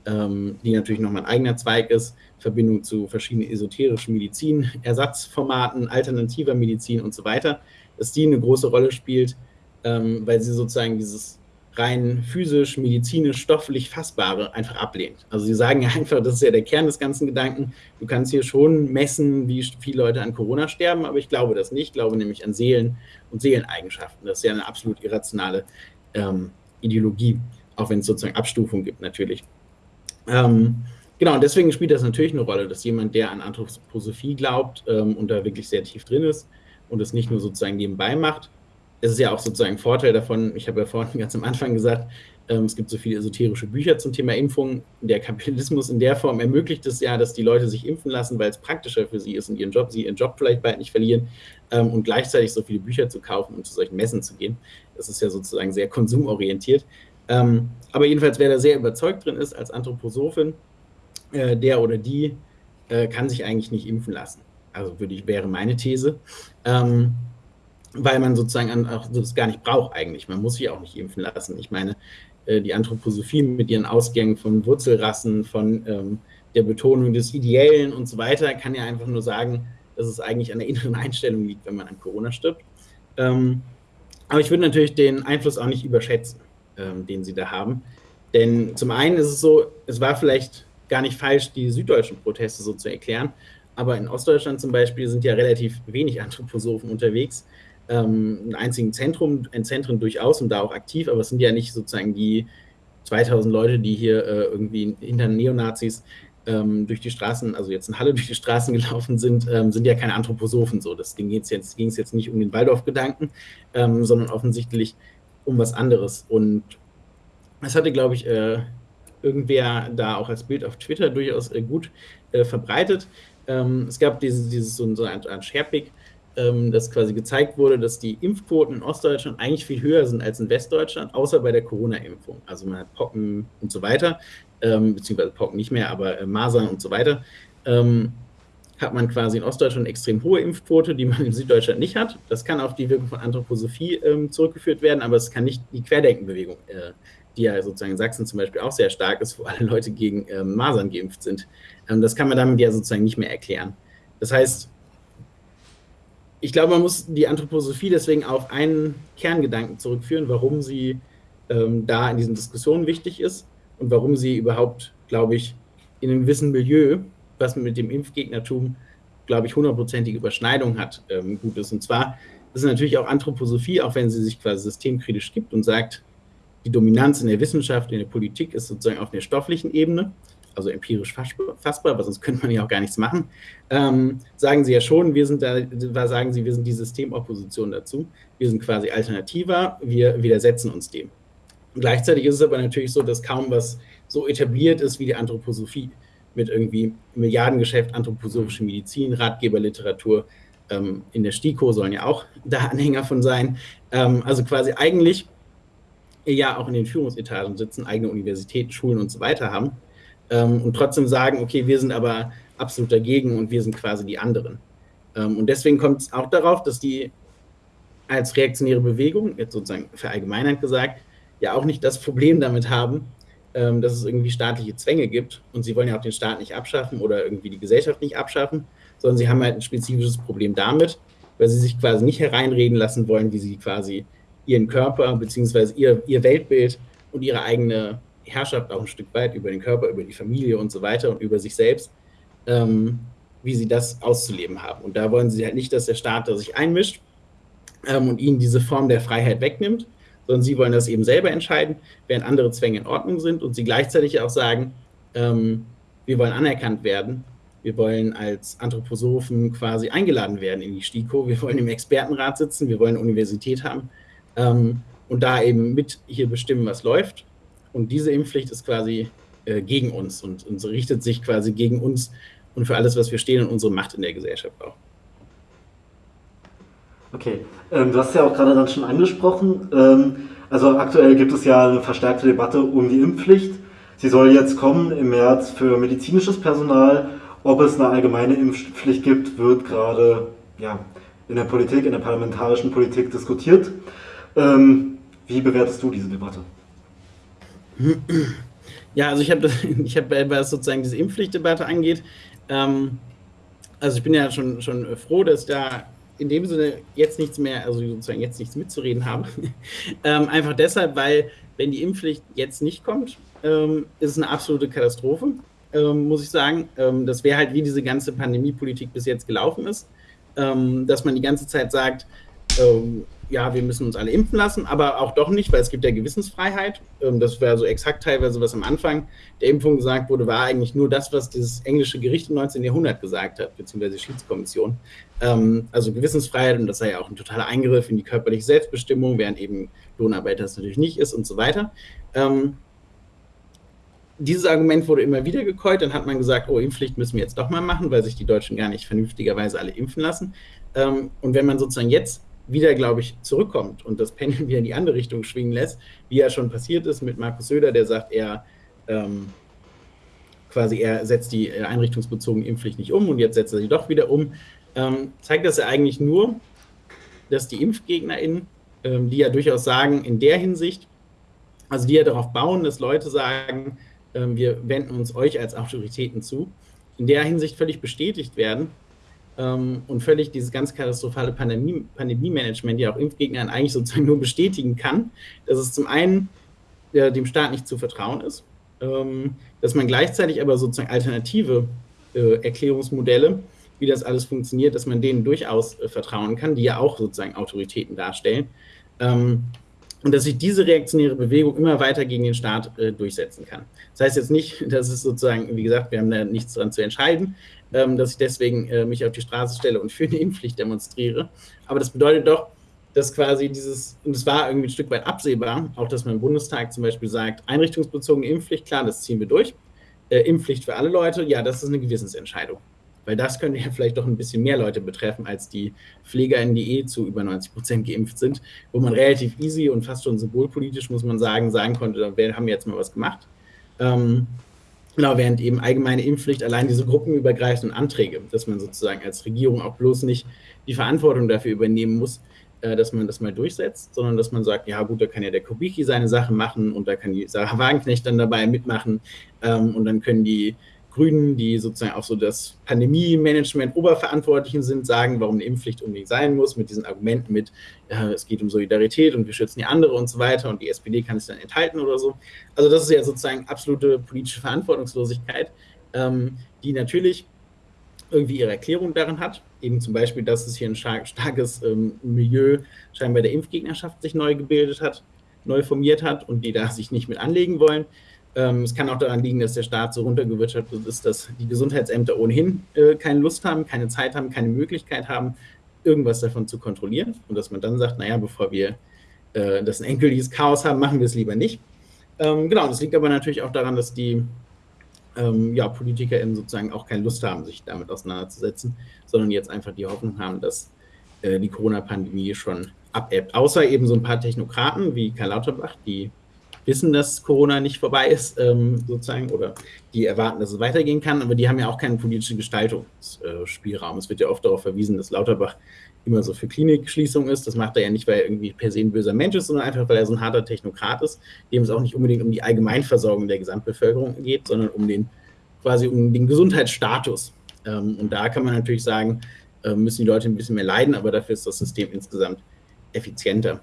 ähm, die natürlich nochmal ein eigener Zweig ist, Verbindung zu verschiedenen esoterischen Medizin, Ersatzformaten, alternativer Medizin und so weiter, dass die eine große Rolle spielt, weil sie sozusagen dieses rein physisch, medizinisch, stofflich Fassbare einfach ablehnt. Also sie sagen ja einfach, das ist ja der Kern des ganzen Gedanken, du kannst hier schon messen, wie viele Leute an Corona sterben, aber ich glaube das nicht, ich glaube nämlich an Seelen und Seeleneigenschaften. Das ist ja eine absolut irrationale ähm, Ideologie, auch wenn es sozusagen Abstufung gibt natürlich. Ähm, genau, und deswegen spielt das natürlich eine Rolle, dass jemand, der an Anthroposophie glaubt ähm, und da wirklich sehr tief drin ist und es nicht nur sozusagen nebenbei macht, es ist ja auch sozusagen ein Vorteil davon, ich habe ja vorhin ganz am Anfang gesagt, ähm, es gibt so viele esoterische Bücher zum Thema Impfung. Der Kapitalismus in der Form ermöglicht es ja, dass die Leute sich impfen lassen, weil es praktischer für sie ist und ihren Job, sie ihren Job vielleicht bald nicht verlieren ähm, und gleichzeitig so viele Bücher zu kaufen und zu solchen Messen zu gehen. Das ist ja sozusagen sehr konsumorientiert. Ähm, aber jedenfalls, wer da sehr überzeugt drin ist als Anthroposophin, äh, der oder die äh, kann sich eigentlich nicht impfen lassen. Also würde ich, wäre meine These. Ähm, weil man sozusagen auch das gar nicht braucht eigentlich. Man muss sich auch nicht impfen lassen. Ich meine, äh, die Anthroposophie mit ihren Ausgängen von Wurzelrassen, von ähm, der Betonung des Ideellen und so weiter, kann ja einfach nur sagen, dass es eigentlich an der inneren Einstellung liegt, wenn man an Corona stirbt. Ähm, aber ich würde natürlich den Einfluss auch nicht überschätzen, ähm, den sie da haben. Denn zum einen ist es so, es war vielleicht gar nicht falsch, die süddeutschen Proteste so zu erklären, aber in Ostdeutschland zum Beispiel sind ja relativ wenig Anthroposophen unterwegs ähm, ein einzigen Zentrum, ein Zentren durchaus und da auch aktiv, aber es sind ja nicht sozusagen die 2000 Leute, die hier äh, irgendwie hinter Neonazis ähm, durch die Straßen, also jetzt in Halle durch die Straßen gelaufen sind, ähm, sind ja keine Anthroposophen so. Das ging jetzt, jetzt, es jetzt nicht um den Waldorf-Gedanken, ähm, sondern offensichtlich um was anderes. Und das hatte, glaube ich, äh, irgendwer da auch als Bild auf Twitter durchaus äh, gut äh, verbreitet. Ähm, es gab dieses, dieses so, so ein, ein Sharepick, ähm, dass quasi gezeigt wurde, dass die Impfquoten in Ostdeutschland eigentlich viel höher sind als in Westdeutschland, außer bei der Corona-Impfung. Also man hat Pocken und so weiter, ähm, beziehungsweise Pocken nicht mehr, aber äh, Masern und so weiter. Ähm, hat man quasi in Ostdeutschland extrem hohe Impfquote, die man in Süddeutschland nicht hat. Das kann auf die Wirkung von Anthroposophie ähm, zurückgeführt werden, aber es kann nicht die Querdenkenbewegung, äh, die ja sozusagen in Sachsen zum Beispiel auch sehr stark ist, wo alle Leute gegen ähm, Masern geimpft sind. Ähm, das kann man damit ja sozusagen nicht mehr erklären. Das heißt, ich glaube, man muss die Anthroposophie deswegen auf einen Kerngedanken zurückführen, warum sie ähm, da in diesen Diskussionen wichtig ist und warum sie überhaupt, glaube ich, in einem gewissen Milieu, was mit dem Impfgegnertum, glaube ich, hundertprozentige Überschneidung hat, ähm, gut ist. Und zwar ist natürlich auch Anthroposophie, auch wenn sie sich quasi systemkritisch gibt und sagt, die Dominanz in der Wissenschaft, in der Politik ist sozusagen auf der stofflichen Ebene, also empirisch fassbar, aber sonst könnte man ja auch gar nichts machen, ähm, sagen sie ja schon, wir sind da, sagen sie, wir sind die Systemopposition dazu, wir sind quasi alternativer, wir widersetzen uns dem. Und gleichzeitig ist es aber natürlich so, dass kaum was so etabliert ist wie die Anthroposophie mit irgendwie Milliardengeschäft, anthroposophische Medizin, Ratgeberliteratur, ähm, in der STIKO sollen ja auch da Anhänger von sein. Ähm, also quasi eigentlich ja auch in den Führungsetagen sitzen, eigene Universitäten, Schulen und so weiter haben ähm, und trotzdem sagen, okay, wir sind aber absolut dagegen und wir sind quasi die anderen. Ähm, und deswegen kommt es auch darauf, dass die als reaktionäre Bewegung, jetzt sozusagen verallgemeinert gesagt, ja auch nicht das Problem damit haben, ähm, dass es irgendwie staatliche Zwänge gibt und sie wollen ja auch den Staat nicht abschaffen oder irgendwie die Gesellschaft nicht abschaffen, sondern sie haben halt ein spezifisches Problem damit, weil sie sich quasi nicht hereinreden lassen wollen, wie sie quasi ihren Körper beziehungsweise ihr, ihr Weltbild und ihre eigene Herrschaft auch ein Stück weit über den Körper, über die Familie und so weiter und über sich selbst, ähm, wie sie das auszuleben haben. Und da wollen sie halt nicht, dass der Staat da sich einmischt ähm, und ihnen diese Form der Freiheit wegnimmt, sondern sie wollen das eben selber entscheiden, während andere Zwänge in Ordnung sind und sie gleichzeitig auch sagen, ähm, wir wollen anerkannt werden wir wollen als Anthroposophen quasi eingeladen werden in die STIKO. Wir wollen im Expertenrat sitzen. Wir wollen eine Universität haben ähm, und da eben mit hier bestimmen, was läuft. Und diese Impfpflicht ist quasi äh, gegen uns und, und richtet sich quasi gegen uns und für alles, was wir stehen und unsere Macht in der Gesellschaft auch. Okay, ähm, du hast ja auch gerade dann schon angesprochen. Ähm, also aktuell gibt es ja eine verstärkte Debatte um die Impfpflicht. Sie soll jetzt kommen im März für medizinisches Personal ob es eine allgemeine Impfpflicht gibt, wird gerade ja, in der Politik, in der parlamentarischen Politik diskutiert. Ähm, wie bewertest du diese Debatte? Ja, also ich habe, ich hab, was sozusagen diese Impfpflichtdebatte angeht, ähm, also ich bin ja schon, schon froh, dass da in dem Sinne jetzt nichts mehr, also sozusagen jetzt nichts mitzureden habe. ähm, einfach deshalb, weil wenn die Impfpflicht jetzt nicht kommt, ähm, ist es eine absolute Katastrophe ähm, muss ich sagen. Ähm, das wäre halt, wie diese ganze Pandemiepolitik bis jetzt gelaufen ist, ähm, dass man die ganze Zeit sagt, ja, wir müssen uns alle impfen lassen, aber auch doch nicht, weil es gibt ja Gewissensfreiheit. Ähm, das wäre so exakt teilweise, was am Anfang der Impfung gesagt wurde, war eigentlich nur das, was dieses englische Gericht im 19. Jahrhundert gesagt hat, beziehungsweise Schiedskommission. Ähm, also Gewissensfreiheit und das sei ja auch ein totaler Eingriff in die körperliche Selbstbestimmung, während eben Lohnarbeit das natürlich nicht ist und so weiter dieses Argument wurde immer wieder gekäut. Dann hat man gesagt, oh, Impfpflicht müssen wir jetzt doch mal machen, weil sich die Deutschen gar nicht vernünftigerweise alle impfen lassen. Ähm, und wenn man sozusagen jetzt wieder, glaube ich, zurückkommt und das Pendel wieder in die andere Richtung schwingen lässt, wie ja schon passiert ist mit Markus Söder, der sagt, er ähm, quasi, er setzt die äh, einrichtungsbezogene Impfpflicht nicht um und jetzt setzt er sie doch wieder um, ähm, zeigt das ja eigentlich nur, dass die ImpfgegnerInnen, ähm, die ja durchaus sagen, in der Hinsicht, also die ja darauf bauen, dass Leute sagen, ähm, wir wenden uns euch als Autoritäten zu, in der Hinsicht völlig bestätigt werden ähm, und völlig dieses ganz katastrophale Pandemie, Pandemie-Management ja auch Impfgegnern eigentlich sozusagen nur bestätigen kann, dass es zum einen äh, dem Staat nicht zu vertrauen ist, ähm, dass man gleichzeitig aber sozusagen alternative äh, Erklärungsmodelle, wie das alles funktioniert, dass man denen durchaus äh, vertrauen kann, die ja auch sozusagen Autoritäten darstellen. Ähm, und dass sich diese reaktionäre Bewegung immer weiter gegen den Staat äh, durchsetzen kann. Das heißt jetzt nicht, dass es sozusagen, wie gesagt, wir haben da nichts dran zu entscheiden, dass ich deswegen äh, mich auf die Straße stelle und für eine Impfpflicht demonstriere. Aber das bedeutet doch, dass quasi dieses, und es war irgendwie ein Stück weit absehbar, auch dass man im Bundestag zum Beispiel sagt, einrichtungsbezogene Impfpflicht, klar, das ziehen wir durch. Äh, Impfpflicht für alle Leute, ja, das ist eine Gewissensentscheidung. Weil das könnte ja vielleicht doch ein bisschen mehr Leute betreffen als die PflegerInnen, die eh zu über 90 Prozent geimpft sind, wo man relativ easy und fast schon symbolpolitisch, muss man sagen, sagen konnte, wir haben jetzt mal was gemacht. Ähm, genau, während eben allgemeine Impfpflicht allein diese gruppenübergreifenden Anträge, dass man sozusagen als Regierung auch bloß nicht die Verantwortung dafür übernehmen muss, äh, dass man das mal durchsetzt, sondern dass man sagt, ja gut, da kann ja der Kubicki seine Sache machen und da kann die Sarah Wagenknecht dann dabei mitmachen ähm, und dann können die Grünen, die sozusagen auch so das Pandemie-Management Oberverantwortlichen sind, sagen, warum eine Impfpflicht unbedingt sein muss, mit diesen Argumenten mit, äh, es geht um Solidarität und wir schützen die andere und so weiter und die SPD kann es dann enthalten oder so. Also das ist ja sozusagen absolute politische Verantwortungslosigkeit, ähm, die natürlich irgendwie ihre Erklärung darin hat. Eben zum Beispiel, dass es hier ein starkes ähm, Milieu scheinbar der Impfgegnerschaft sich neu gebildet hat, neu formiert hat und die da sich nicht mit anlegen wollen. Ähm, es kann auch daran liegen, dass der Staat so runtergewirtschaftet ist, dass die Gesundheitsämter ohnehin äh, keine Lust haben, keine Zeit haben, keine Möglichkeit haben, irgendwas davon zu kontrollieren. Und dass man dann sagt, naja, bevor wir äh, das ein endgültiges Chaos haben, machen wir es lieber nicht. Ähm, genau, das liegt aber natürlich auch daran, dass die ähm, ja, PolitikerInnen sozusagen auch keine Lust haben, sich damit auseinanderzusetzen, sondern jetzt einfach die Hoffnung haben, dass äh, die Corona-Pandemie schon abebbt. Außer eben so ein paar Technokraten wie Karl Lauterbach, die wissen, dass Corona nicht vorbei ist, ähm, sozusagen, oder die erwarten, dass es weitergehen kann, aber die haben ja auch keinen politischen Gestaltungsspielraum. Es wird ja oft darauf verwiesen, dass Lauterbach immer so für Klinikschließung ist. Das macht er ja nicht, weil er irgendwie per se ein böser Mensch ist, sondern einfach, weil er so ein harter Technokrat ist, dem es auch nicht unbedingt um die Allgemeinversorgung der Gesamtbevölkerung geht, sondern um den quasi um den Gesundheitsstatus. Ähm, und da kann man natürlich sagen, äh, müssen die Leute ein bisschen mehr leiden, aber dafür ist das System insgesamt effizienter.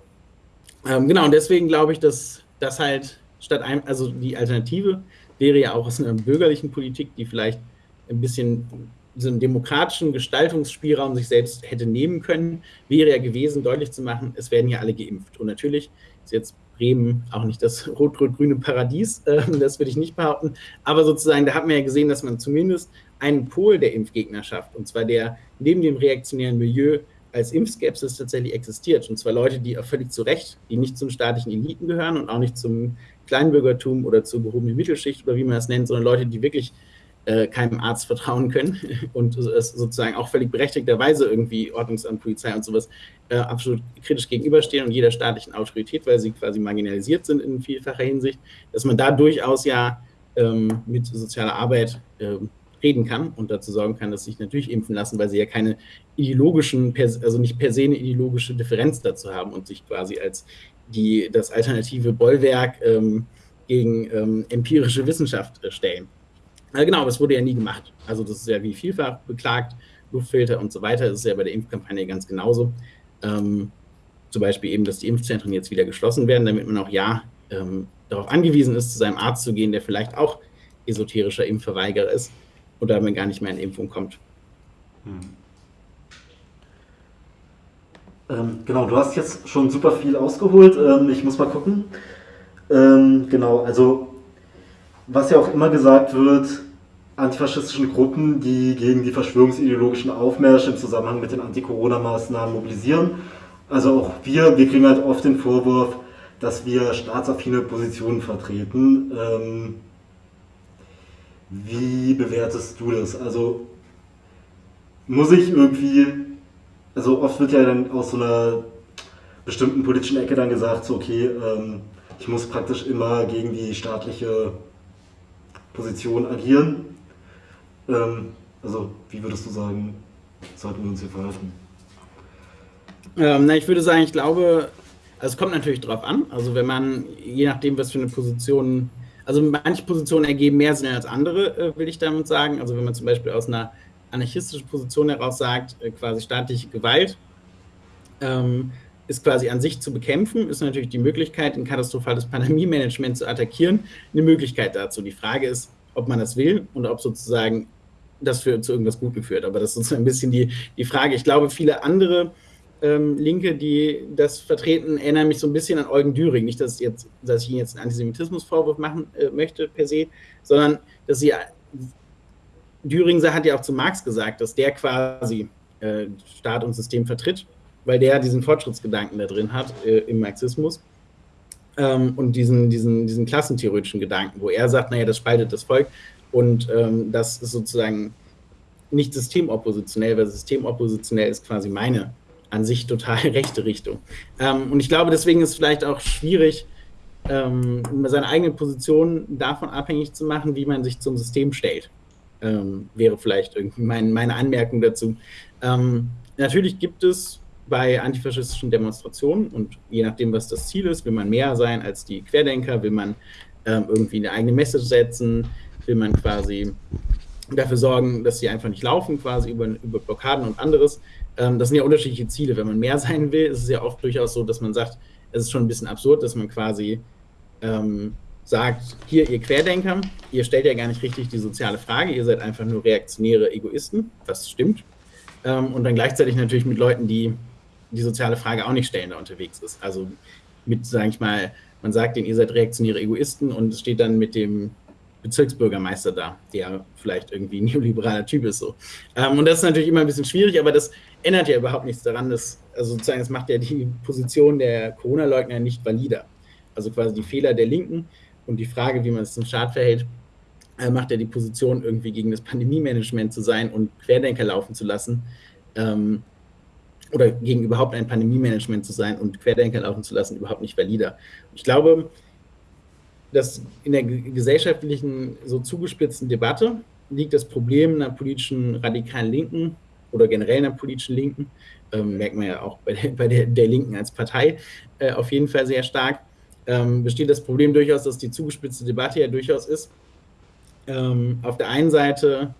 Ähm, genau, und deswegen glaube ich, dass das halt statt einem, also die Alternative wäre ja auch aus einer bürgerlichen Politik, die vielleicht ein bisschen so einen demokratischen Gestaltungsspielraum sich selbst hätte nehmen können, wäre ja gewesen, deutlich zu machen, es werden ja alle geimpft. Und natürlich ist jetzt Bremen auch nicht das rot-rot-grüne Paradies, äh, das würde ich nicht behaupten, aber sozusagen, da hat man ja gesehen, dass man zumindest einen Pol der Impfgegnerschaft, und zwar der neben dem reaktionären Milieu als Impfskepsis tatsächlich existiert. Und zwar Leute, die völlig zu Recht, die nicht zu den staatlichen Eliten gehören und auch nicht zum Kleinbürgertum oder zur gehobenen Mittelschicht oder wie man das nennt, sondern Leute, die wirklich äh, keinem Arzt vertrauen können und es sozusagen auch völlig berechtigterweise irgendwie Ordnungsamt, Polizei und sowas äh, absolut kritisch gegenüberstehen und jeder staatlichen Autorität, weil sie quasi marginalisiert sind in vielfacher Hinsicht, dass man da durchaus ja ähm, mit sozialer Arbeit äh, reden kann und dazu sorgen kann, dass sie sich natürlich impfen lassen, weil sie ja keine ideologischen, also nicht per se eine ideologische Differenz dazu haben und sich quasi als die, das alternative Bollwerk ähm, gegen ähm, empirische Wissenschaft äh, stellen. Äh, genau, aber es wurde ja nie gemacht. Also das ist ja wie vielfach beklagt, Luftfilter und so weiter. Das ist ja bei der Impfkampagne ganz genauso. Ähm, zum Beispiel eben, dass die Impfzentren jetzt wieder geschlossen werden, damit man auch ja ähm, darauf angewiesen ist, zu seinem Arzt zu gehen, der vielleicht auch esoterischer Impfverweigerer ist und damit gar nicht mehr in Impfung kommt. Hm. Ähm, genau, du hast jetzt schon super viel ausgeholt. Ähm, ich muss mal gucken. Ähm, genau, also was ja auch immer gesagt wird, antifaschistischen Gruppen, die gegen die verschwörungsideologischen Aufmärsche im Zusammenhang mit den Anti-Corona-Maßnahmen mobilisieren. Also auch wir, wir kriegen halt oft den Vorwurf, dass wir staatsaffine Positionen vertreten. Ähm, wie bewertest du das? Also muss ich irgendwie, also oft wird ja dann aus so einer bestimmten politischen Ecke dann gesagt, so okay, ähm, ich muss praktisch immer gegen die staatliche Position agieren. Ähm, also wie würdest du sagen, sollten wir uns hier verhalten? Ähm, na, ich würde sagen, ich glaube, also es kommt natürlich drauf an. Also wenn man, je nachdem, was für eine Position also manche Positionen ergeben mehr Sinn als andere, äh, will ich damit sagen. Also wenn man zum Beispiel aus einer anarchistischen Position heraus sagt, äh, quasi staatliche Gewalt ähm, ist quasi an sich zu bekämpfen, ist natürlich die Möglichkeit, ein katastrophales Pandemie-Management zu attackieren, eine Möglichkeit dazu. Die Frage ist, ob man das will und ob sozusagen das für, zu irgendwas Guten führt. Aber das ist so ein bisschen die, die Frage. Ich glaube, viele andere ähm, Linke, die das vertreten, erinnern mich so ein bisschen an Eugen Düring. Nicht, dass, jetzt, dass ich Ihnen jetzt einen Antisemitismusvorwurf machen äh, möchte per se, sondern dass sie. Düring hat ja auch zu Marx gesagt, dass der quasi äh, Staat und System vertritt, weil der diesen Fortschrittsgedanken da drin hat äh, im Marxismus. Ähm, und diesen, diesen, diesen klassentheoretischen Gedanken, wo er sagt, naja, das spaltet das Volk und ähm, das ist sozusagen nicht systemoppositionell, weil systemoppositionell ist quasi meine an sich total rechte Richtung. Ähm, und ich glaube, deswegen ist es vielleicht auch schwierig, ähm, seine eigene Position davon abhängig zu machen, wie man sich zum System stellt. Ähm, wäre vielleicht irgendwie mein, meine Anmerkung dazu. Ähm, natürlich gibt es bei antifaschistischen Demonstrationen und je nachdem, was das Ziel ist, will man mehr sein als die Querdenker, will man ähm, irgendwie eine eigene Message setzen, will man quasi dafür sorgen, dass sie einfach nicht laufen, quasi über, über Blockaden und anderes. Ähm, das sind ja unterschiedliche Ziele. Wenn man mehr sein will, ist es ja oft durchaus so, dass man sagt, es ist schon ein bisschen absurd, dass man quasi ähm, sagt, hier, ihr Querdenker, ihr stellt ja gar nicht richtig die soziale Frage, ihr seid einfach nur reaktionäre Egoisten, das stimmt. Ähm, und dann gleichzeitig natürlich mit Leuten, die die soziale Frage auch nicht stellen, da unterwegs ist. Also mit, sage ich mal, man sagt denen, ihr seid reaktionäre Egoisten und es steht dann mit dem Bezirksbürgermeister da, der vielleicht irgendwie ein neoliberaler Typ ist. So. Ähm, und das ist natürlich immer ein bisschen schwierig, aber das ändert ja überhaupt nichts daran, dass, also sozusagen, das macht ja die Position der Corona-Leugner nicht valider. Also quasi die Fehler der Linken und die Frage, wie man es zum Staat verhält, äh, macht ja die Position, irgendwie gegen das Pandemie-Management zu sein und Querdenker laufen zu lassen. Ähm, oder gegen überhaupt ein Pandemie-Management zu sein und Querdenker laufen zu lassen, überhaupt nicht valider. Ich glaube, dass in der gesellschaftlichen, so zugespitzten Debatte liegt das Problem einer politischen radikalen Linken oder generell einer politischen Linken, ähm, merkt man ja auch bei der, bei der, der Linken als Partei äh, auf jeden Fall sehr stark, ähm, besteht das Problem durchaus, dass die zugespitzte Debatte ja durchaus ist. Ähm, auf der einen Seite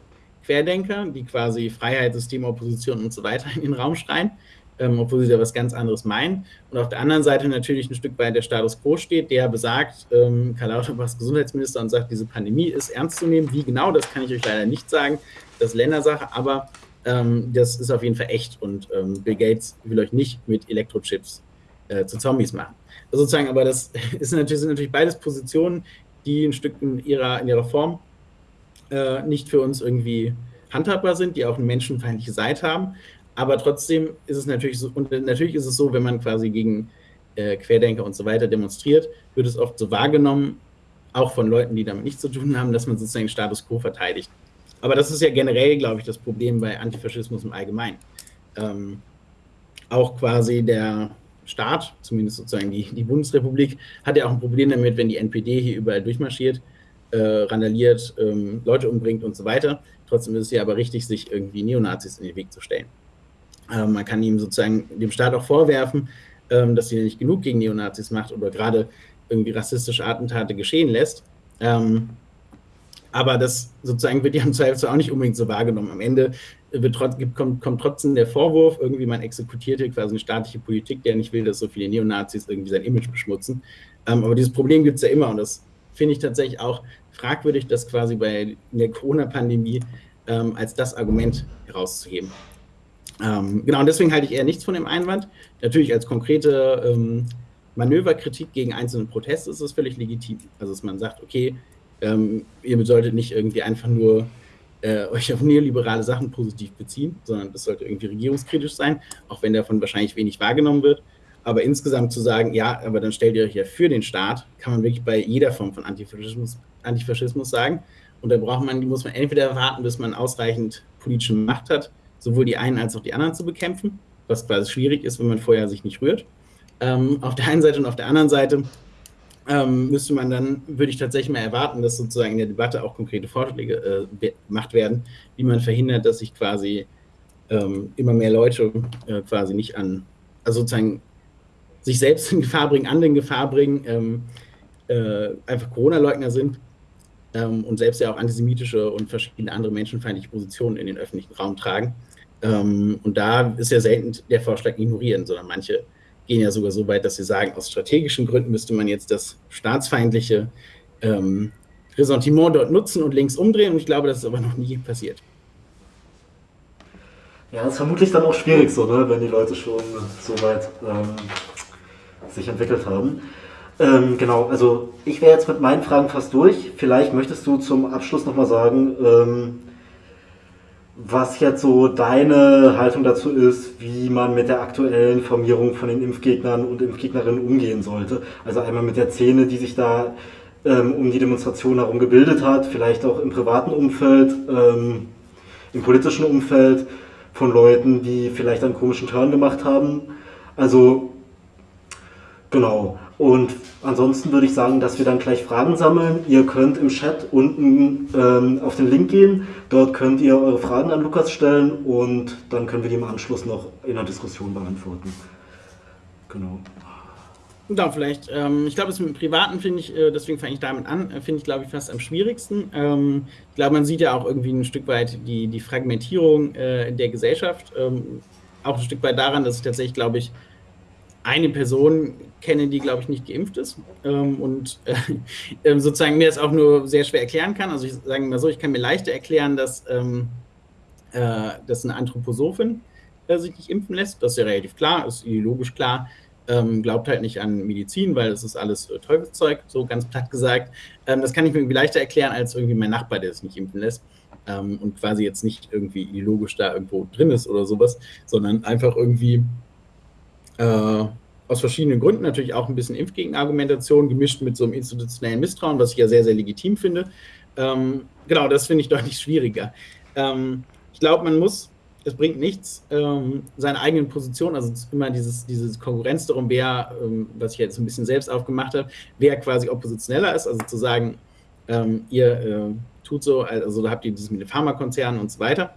Querdenker, die quasi Freiheit, System, Opposition und so weiter in den Raum schreien, ähm, obwohl sie da was ganz anderes meinen. Und auf der anderen Seite natürlich ein Stück weit der Status quo steht, der besagt, ähm, Karl Lauterbach ist Gesundheitsminister und sagt, diese Pandemie ist ernst zu nehmen. Wie genau, das kann ich euch leider nicht sagen. Das ist Ländersache, aber ähm, das ist auf jeden Fall echt und ähm, Bill Gates will euch nicht mit Elektrochips äh, zu Zombies machen. Also sozusagen, aber das ist natürlich, sind natürlich beides Positionen, die ein Stück in ihrer, in ihrer Form äh, nicht für uns irgendwie handhabbar sind, die auch eine menschenfeindliche Seite haben. Aber trotzdem ist es natürlich so, und natürlich ist es so, wenn man quasi gegen äh, Querdenker und so weiter demonstriert, wird es oft so wahrgenommen, auch von Leuten, die damit nichts zu tun haben, dass man sozusagen den Status quo verteidigt. Aber das ist ja generell, glaube ich, das Problem bei Antifaschismus im Allgemeinen. Ähm, auch quasi der Staat, zumindest sozusagen die, die Bundesrepublik, hat ja auch ein Problem damit, wenn die NPD hier überall durchmarschiert, äh, randaliert, ähm, Leute umbringt und so weiter. Trotzdem ist es ja aber richtig, sich irgendwie Neonazis in den Weg zu stellen. Ähm, man kann ihm sozusagen dem Staat auch vorwerfen, ähm, dass sie nicht genug gegen Neonazis macht oder gerade irgendwie rassistische Attentate geschehen lässt. Ähm, aber das sozusagen wird ja im Zweifel auch nicht unbedingt so wahrgenommen. Am Ende kommt, kommt, trotzdem der Vorwurf, irgendwie man exekutiert hier quasi eine staatliche Politik, der nicht will, dass so viele Neonazis irgendwie sein Image beschmutzen. Ähm, aber dieses Problem gibt es ja immer und das finde ich tatsächlich auch fragwürdig, das quasi bei der Corona-Pandemie ähm, als das Argument herauszuheben. Ähm, genau, und deswegen halte ich eher nichts von dem Einwand. Natürlich als konkrete ähm, Manöverkritik gegen einzelne Proteste ist es völlig legitim. Also dass man sagt, okay, ähm, ihr solltet nicht irgendwie einfach nur äh, euch auf neoliberale Sachen positiv beziehen, sondern das sollte irgendwie regierungskritisch sein, auch wenn davon wahrscheinlich wenig wahrgenommen wird. Aber insgesamt zu sagen, ja, aber dann stellt ihr euch ja für den Staat, kann man wirklich bei jeder Form von Antifaschismus, Antifaschismus sagen. Und da braucht man, muss man entweder warten, bis man ausreichend politische Macht hat, sowohl die einen als auch die anderen zu bekämpfen, was quasi schwierig ist, wenn man vorher sich nicht rührt. Ähm, auf der einen Seite und auf der anderen Seite ähm, müsste man dann, würde ich tatsächlich mal erwarten, dass sozusagen in der Debatte auch konkrete Vorschläge äh, gemacht werden, wie man verhindert, dass sich quasi ähm, immer mehr Leute äh, quasi nicht an, also sozusagen sich selbst in Gefahr bringen, andere in Gefahr bringen, ähm, äh, einfach Corona-Leugner sind ähm, und selbst ja auch antisemitische und verschiedene andere menschenfeindliche Positionen in den öffentlichen Raum tragen. Ähm, und da ist ja selten der Vorschlag ignorieren, sondern manche gehen ja sogar so weit, dass sie sagen, aus strategischen Gründen müsste man jetzt das staatsfeindliche ähm, Ressentiment dort nutzen und links umdrehen. Und ich glaube, das ist aber noch nie passiert. Ja, das ist vermutlich dann auch schwierig so, ne, wenn die Leute schon so weit ähm, sich entwickelt haben. Ähm, genau, also ich wäre jetzt mit meinen Fragen fast durch. Vielleicht möchtest du zum Abschluss nochmal sagen, ähm, was jetzt so deine Haltung dazu ist, wie man mit der aktuellen Formierung von den Impfgegnern und Impfgegnerinnen umgehen sollte. Also einmal mit der Szene, die sich da ähm, um die Demonstration herum gebildet hat, vielleicht auch im privaten Umfeld, ähm, im politischen Umfeld von Leuten, die vielleicht einen komischen Turn gemacht haben. Also Genau. Und ansonsten würde ich sagen, dass wir dann gleich Fragen sammeln. Ihr könnt im Chat unten ähm, auf den Link gehen. Dort könnt ihr eure Fragen an Lukas stellen und dann können wir die im Anschluss noch in der Diskussion beantworten. Genau. Ja, vielleicht. Ähm, ich glaube, das mit dem Privaten finde ich, äh, deswegen fange ich damit an, äh, finde ich, glaube ich, fast am schwierigsten. Ähm, ich glaube, man sieht ja auch irgendwie ein Stück weit die, die Fragmentierung äh, der Gesellschaft. Ähm, auch ein Stück weit daran, dass ich tatsächlich, glaube ich, eine Person kenne, die, glaube ich, nicht geimpft ist ähm, und äh, ähm, sozusagen mir das auch nur sehr schwer erklären kann. Also ich sage mal so, ich kann mir leichter erklären, dass, ähm, äh, dass eine Anthroposophin äh, sich nicht impfen lässt. Das ist ja relativ klar, ist ideologisch klar. Ähm, glaubt halt nicht an Medizin, weil das ist alles äh, Teufelszeug, so ganz platt gesagt. Ähm, das kann ich mir irgendwie leichter erklären als irgendwie mein Nachbar, der sich nicht impfen lässt ähm, und quasi jetzt nicht irgendwie ideologisch da irgendwo drin ist oder sowas, sondern einfach irgendwie äh, aus verschiedenen Gründen natürlich auch ein bisschen Impfgegenargumentation gemischt mit so einem institutionellen Misstrauen, was ich ja sehr, sehr legitim finde. Ähm, genau, das finde ich deutlich schwieriger. Ähm, ich glaube, man muss, es bringt nichts, ähm, seine eigenen Positionen, also immer dieses, dieses Konkurrenz darum, wer, ähm, was ich jetzt ein bisschen selbst aufgemacht habe, wer quasi oppositioneller ist, also zu sagen, ähm, ihr äh, tut so, also da habt ihr dieses mit den Pharmakonzernen und so weiter.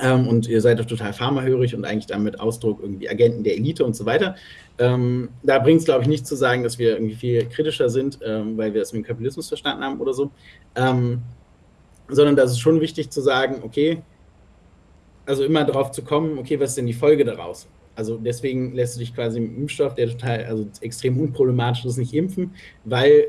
Ähm, und ihr seid doch total pharmahörig und eigentlich damit Ausdruck irgendwie Agenten der Elite und so weiter. Ähm, da bringt es, glaube ich, nicht zu sagen, dass wir irgendwie viel kritischer sind, ähm, weil wir das mit dem Kapitalismus verstanden haben oder so, ähm, sondern da ist schon wichtig zu sagen, okay, also immer darauf zu kommen, okay, was ist denn die Folge daraus? Also deswegen lässt du dich quasi mit dem Impfstoff, der total, also extrem unproblematisch ist, nicht impfen, weil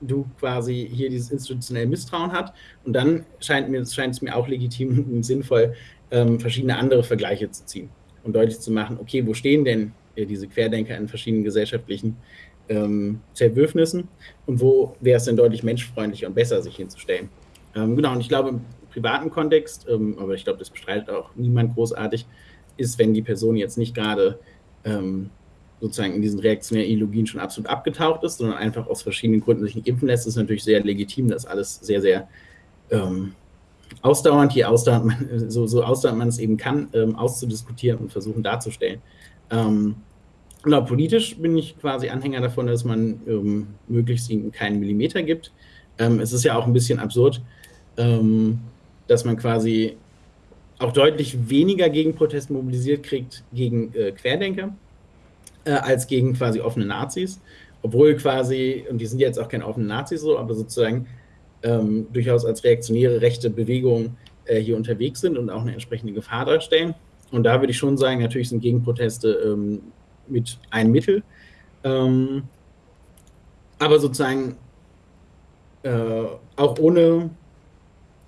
du quasi hier dieses institutionelle Misstrauen hat. Und dann scheint, mir, scheint es mir auch legitim und sinnvoll, ähm, verschiedene andere Vergleiche zu ziehen und deutlich zu machen, okay, wo stehen denn äh, diese Querdenker in verschiedenen gesellschaftlichen ähm, Zerwürfnissen und wo wäre es denn deutlich menschfreundlicher und besser, sich hinzustellen. Ähm, genau, und ich glaube, im privaten Kontext, ähm, aber ich glaube, das bestreitet auch niemand großartig, ist, wenn die Person jetzt nicht gerade ähm, sozusagen in diesen reaktionären Ideologien schon absolut abgetaucht ist, sondern einfach aus verschiedenen Gründen sich nicht impfen lässt, ist natürlich sehr legitim, das alles sehr, sehr ähm, ausdauernd, je ausdauernd man, so, so ausdauernd man es eben kann, ähm, auszudiskutieren und versuchen darzustellen. Ähm, genau, politisch bin ich quasi Anhänger davon, dass man ähm, möglichst keinen Millimeter gibt. Ähm, es ist ja auch ein bisschen absurd, ähm, dass man quasi auch deutlich weniger Gegenprotest mobilisiert kriegt gegen äh, Querdenker äh, als gegen quasi offene Nazis. Obwohl quasi, und die sind jetzt auch keine offenen Nazis so, aber sozusagen ähm, durchaus als reaktionäre rechte Bewegung äh, hier unterwegs sind und auch eine entsprechende Gefahr darstellen. Und da würde ich schon sagen, natürlich sind Gegenproteste ähm, mit ein Mittel. Ähm, aber sozusagen äh, auch ohne,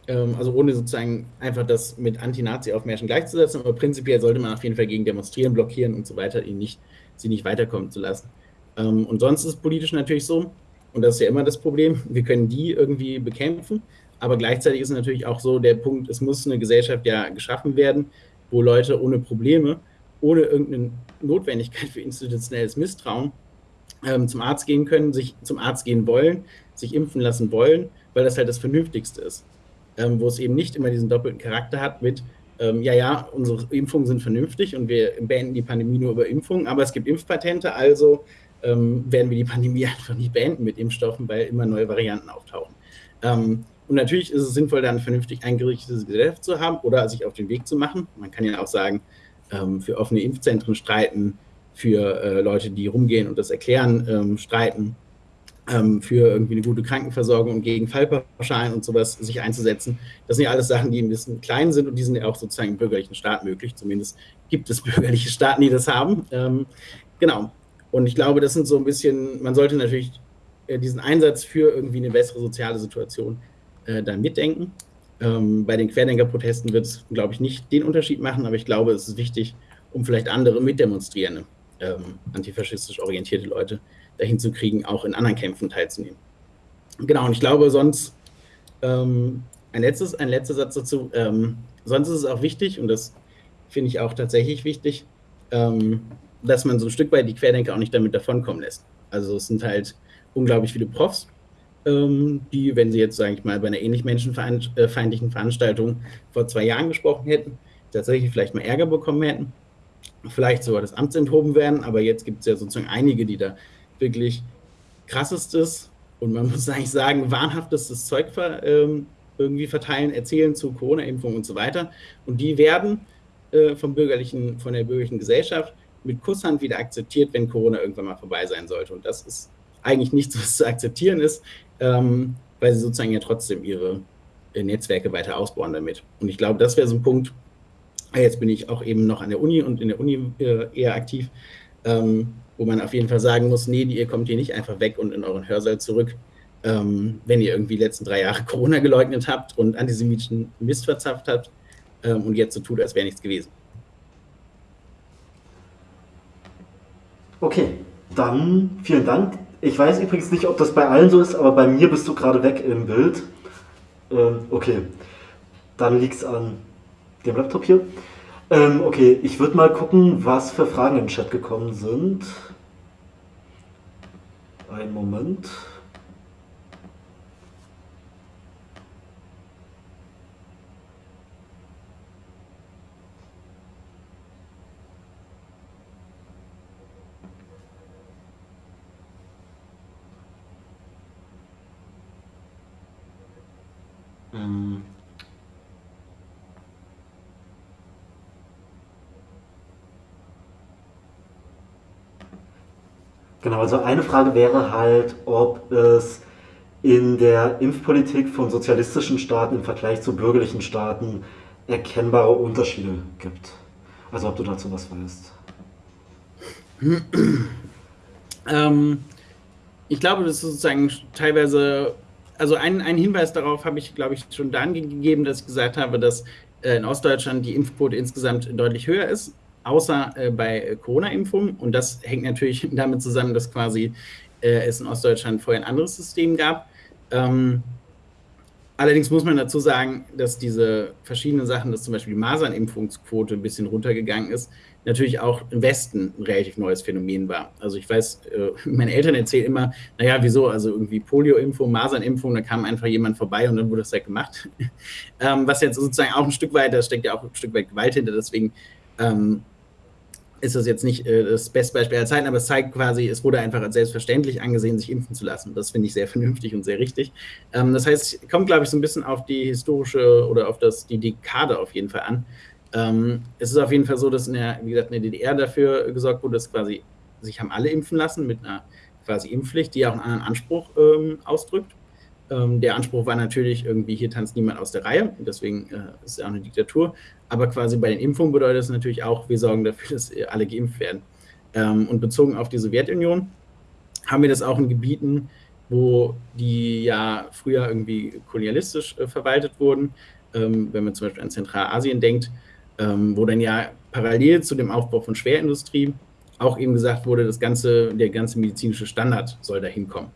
ähm, also ohne sozusagen einfach das mit Anti-Nazi-Aufmärschen gleichzusetzen, aber prinzipiell sollte man auf jeden Fall gegen demonstrieren, blockieren und so weiter, ihn nicht sie nicht weiterkommen zu lassen. Ähm, und sonst ist es politisch natürlich so, und das ist ja immer das Problem, wir können die irgendwie bekämpfen, aber gleichzeitig ist es natürlich auch so der Punkt, es muss eine Gesellschaft ja geschaffen werden, wo Leute ohne Probleme, ohne irgendeine Notwendigkeit für institutionelles Misstrauen ähm, zum Arzt gehen können, sich zum Arzt gehen wollen, sich impfen lassen wollen, weil das halt das Vernünftigste ist. Ähm, wo es eben nicht immer diesen doppelten Charakter hat mit, ähm, ja, ja, unsere Impfungen sind vernünftig und wir beenden die Pandemie nur über Impfungen, aber es gibt Impfpatente, also ähm, werden wir die Pandemie einfach nicht beenden mit Impfstoffen, weil immer neue Varianten auftauchen. Ähm, und natürlich ist es sinnvoll, dann vernünftig eingerichtetes Gesellschaft zu haben oder sich auf den Weg zu machen. Man kann ja auch sagen, ähm, für offene Impfzentren streiten, für äh, Leute, die rumgehen und das erklären, ähm, streiten für irgendwie eine gute Krankenversorgung und gegen Fallpauschalen und sowas sich einzusetzen. Das sind ja alles Sachen, die ein bisschen klein sind und die sind ja auch sozusagen im bürgerlichen Staat möglich. Zumindest gibt es bürgerliche Staaten, die das haben. Ähm, genau. Und ich glaube, das sind so ein bisschen, man sollte natürlich äh, diesen Einsatz für irgendwie eine bessere soziale Situation äh, dann mitdenken. Ähm, bei den Querdenker-Protesten wird es, glaube ich, nicht den Unterschied machen, aber ich glaube, es ist wichtig, um vielleicht andere mitdemonstrierende, ähm, antifaschistisch orientierte Leute dahin zu kriegen, auch in anderen Kämpfen teilzunehmen. Genau, und ich glaube, sonst ähm, ein, letztes, ein letzter Satz dazu. Ähm, sonst ist es auch wichtig, und das finde ich auch tatsächlich wichtig, ähm, dass man so ein Stück weit die Querdenker auch nicht damit davonkommen lässt. Also es sind halt unglaublich viele Profs, ähm, die, wenn sie jetzt, sage ich mal, bei einer ähnlich menschenfeindlichen Veranstaltung vor zwei Jahren gesprochen hätten, tatsächlich vielleicht mal Ärger bekommen hätten, vielleicht sogar das Amt enthoben werden, aber jetzt gibt es ja sozusagen einige, die da wirklich krassestes und man muss eigentlich sagen, wahnhaftestes Zeug ver, ähm, irgendwie verteilen, erzählen zu Corona-Impfung und so weiter. Und die werden äh, vom bürgerlichen, von der bürgerlichen Gesellschaft mit Kusshand wieder akzeptiert, wenn Corona irgendwann mal vorbei sein sollte. Und das ist eigentlich nichts, was zu akzeptieren ist, ähm, weil sie sozusagen ja trotzdem ihre äh, Netzwerke weiter ausbauen damit. Und ich glaube, das wäre so ein Punkt. Jetzt bin ich auch eben noch an der Uni und in der Uni äh, eher aktiv ähm, wo man auf jeden Fall sagen muss, nee, ihr kommt hier nicht einfach weg und in euren Hörsaal zurück, ähm, wenn ihr irgendwie die letzten drei Jahre Corona geleugnet habt und antisemitischen Mist verzapft habt ähm, und jetzt so tut, als wäre nichts gewesen. Okay, dann vielen Dank. Ich weiß übrigens nicht, ob das bei allen so ist, aber bei mir bist du gerade weg im Bild. Ähm, okay, dann liegt es an dem Laptop hier. Ähm, okay, ich würde mal gucken, was für Fragen im Chat gekommen sind. Einen Moment. Ähm. Genau, also eine Frage wäre halt, ob es in der Impfpolitik von sozialistischen Staaten im Vergleich zu bürgerlichen Staaten erkennbare Unterschiede gibt. Also ob du dazu was weißt. Ähm, ich glaube, das ist sozusagen teilweise, also ein, ein Hinweis darauf habe ich, glaube ich, schon dann gegeben, dass ich gesagt habe, dass äh, in Ostdeutschland die Impfquote insgesamt deutlich höher ist außer äh, bei Corona-Impfungen. Und das hängt natürlich damit zusammen, dass quasi äh, es in Ostdeutschland vorher ein anderes System gab. Ähm, allerdings muss man dazu sagen, dass diese verschiedenen Sachen, dass zum Beispiel die Masernimpfungsquote ein bisschen runtergegangen ist, natürlich auch im Westen ein relativ neues Phänomen war. Also ich weiß, äh, meine Eltern erzählen immer, naja, wieso, also irgendwie Polio-Impfung, Masernimpfung, da kam einfach jemand vorbei und dann wurde das halt gemacht. ähm, was jetzt sozusagen auch ein Stück weit, da steckt ja auch ein Stück weit Gewalt hinter, deswegen ähm, ist das jetzt nicht äh, das beste Beispiel aller Zeiten, aber es zeigt quasi, es wurde einfach als selbstverständlich angesehen, sich impfen zu lassen. Das finde ich sehr vernünftig und sehr richtig. Ähm, das heißt, kommt, glaube ich, so ein bisschen auf die historische oder auf das, die Dekade auf jeden Fall an. Ähm, es ist auf jeden Fall so, dass in der, wie gesagt, in der DDR dafür gesorgt wurde, dass quasi sich haben alle impfen lassen mit einer quasi Impfpflicht, die auch einen anderen Anspruch ähm, ausdrückt. Ähm, der Anspruch war natürlich irgendwie, hier tanzt niemand aus der Reihe, deswegen äh, ist es auch eine Diktatur. Aber quasi bei den Impfungen bedeutet es natürlich auch, wir sorgen dafür, dass alle geimpft werden. Ähm, und bezogen auf die Sowjetunion haben wir das auch in Gebieten, wo die ja früher irgendwie kolonialistisch äh, verwaltet wurden. Ähm, wenn man zum Beispiel an Zentralasien denkt, wo dann ja parallel zu dem Aufbau von Schwerindustrie auch eben gesagt wurde, das ganze, der ganze medizinische Standard soll da hinkommen.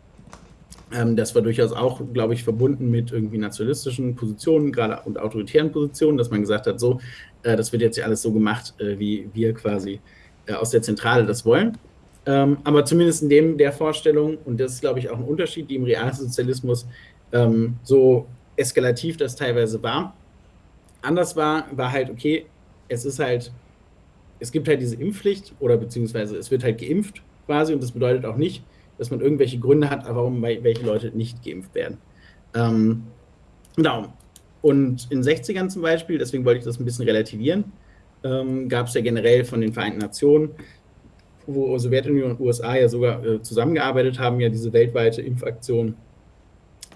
Ähm, das war durchaus auch, glaube ich, verbunden mit irgendwie nationalistischen Positionen, gerade und autoritären Positionen, dass man gesagt hat, so, äh, das wird jetzt ja alles so gemacht, äh, wie wir quasi äh, aus der Zentrale das wollen. Ähm, aber zumindest in dem der Vorstellung, und das ist, glaube ich, auch ein Unterschied, die im Realsozialismus ähm, so eskalativ das teilweise war. Anders war, war halt, okay, es ist halt, es gibt halt diese Impfpflicht oder beziehungsweise es wird halt geimpft quasi und das bedeutet auch nicht, dass man irgendwelche Gründe hat, warum welche Leute nicht geimpft werden. Ähm, genau. Und in den 60ern zum Beispiel, deswegen wollte ich das ein bisschen relativieren, ähm, gab es ja generell von den Vereinten Nationen, wo Sowjetunion und USA ja sogar äh, zusammengearbeitet haben, ja diese weltweite Impfaktion.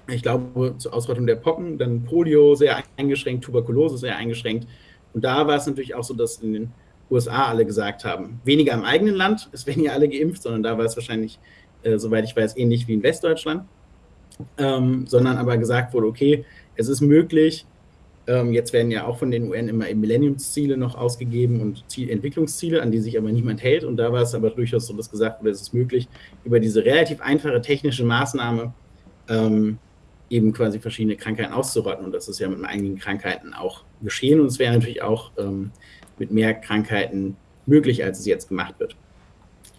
Ich glaube, zur Ausrottung der Pocken, dann Polio sehr eingeschränkt, Tuberkulose sehr eingeschränkt. Und da war es natürlich auch so, dass in den USA alle gesagt haben, weniger im eigenen Land, es werden ja alle geimpft, sondern da war es wahrscheinlich äh, soweit ich weiß, ähnlich wie in Westdeutschland, ähm, sondern aber gesagt wurde, okay, es ist möglich, ähm, jetzt werden ja auch von den UN immer Millenniumsziele noch ausgegeben und Ziel Entwicklungsziele, an die sich aber niemand hält. Und da war es aber durchaus so, dass gesagt wurde, es ist möglich, über diese relativ einfache technische Maßnahme ähm, eben quasi verschiedene Krankheiten auszurotten. Und das ist ja mit einigen Krankheiten auch geschehen. Und es wäre natürlich auch ähm, mit mehr Krankheiten möglich, als es jetzt gemacht wird.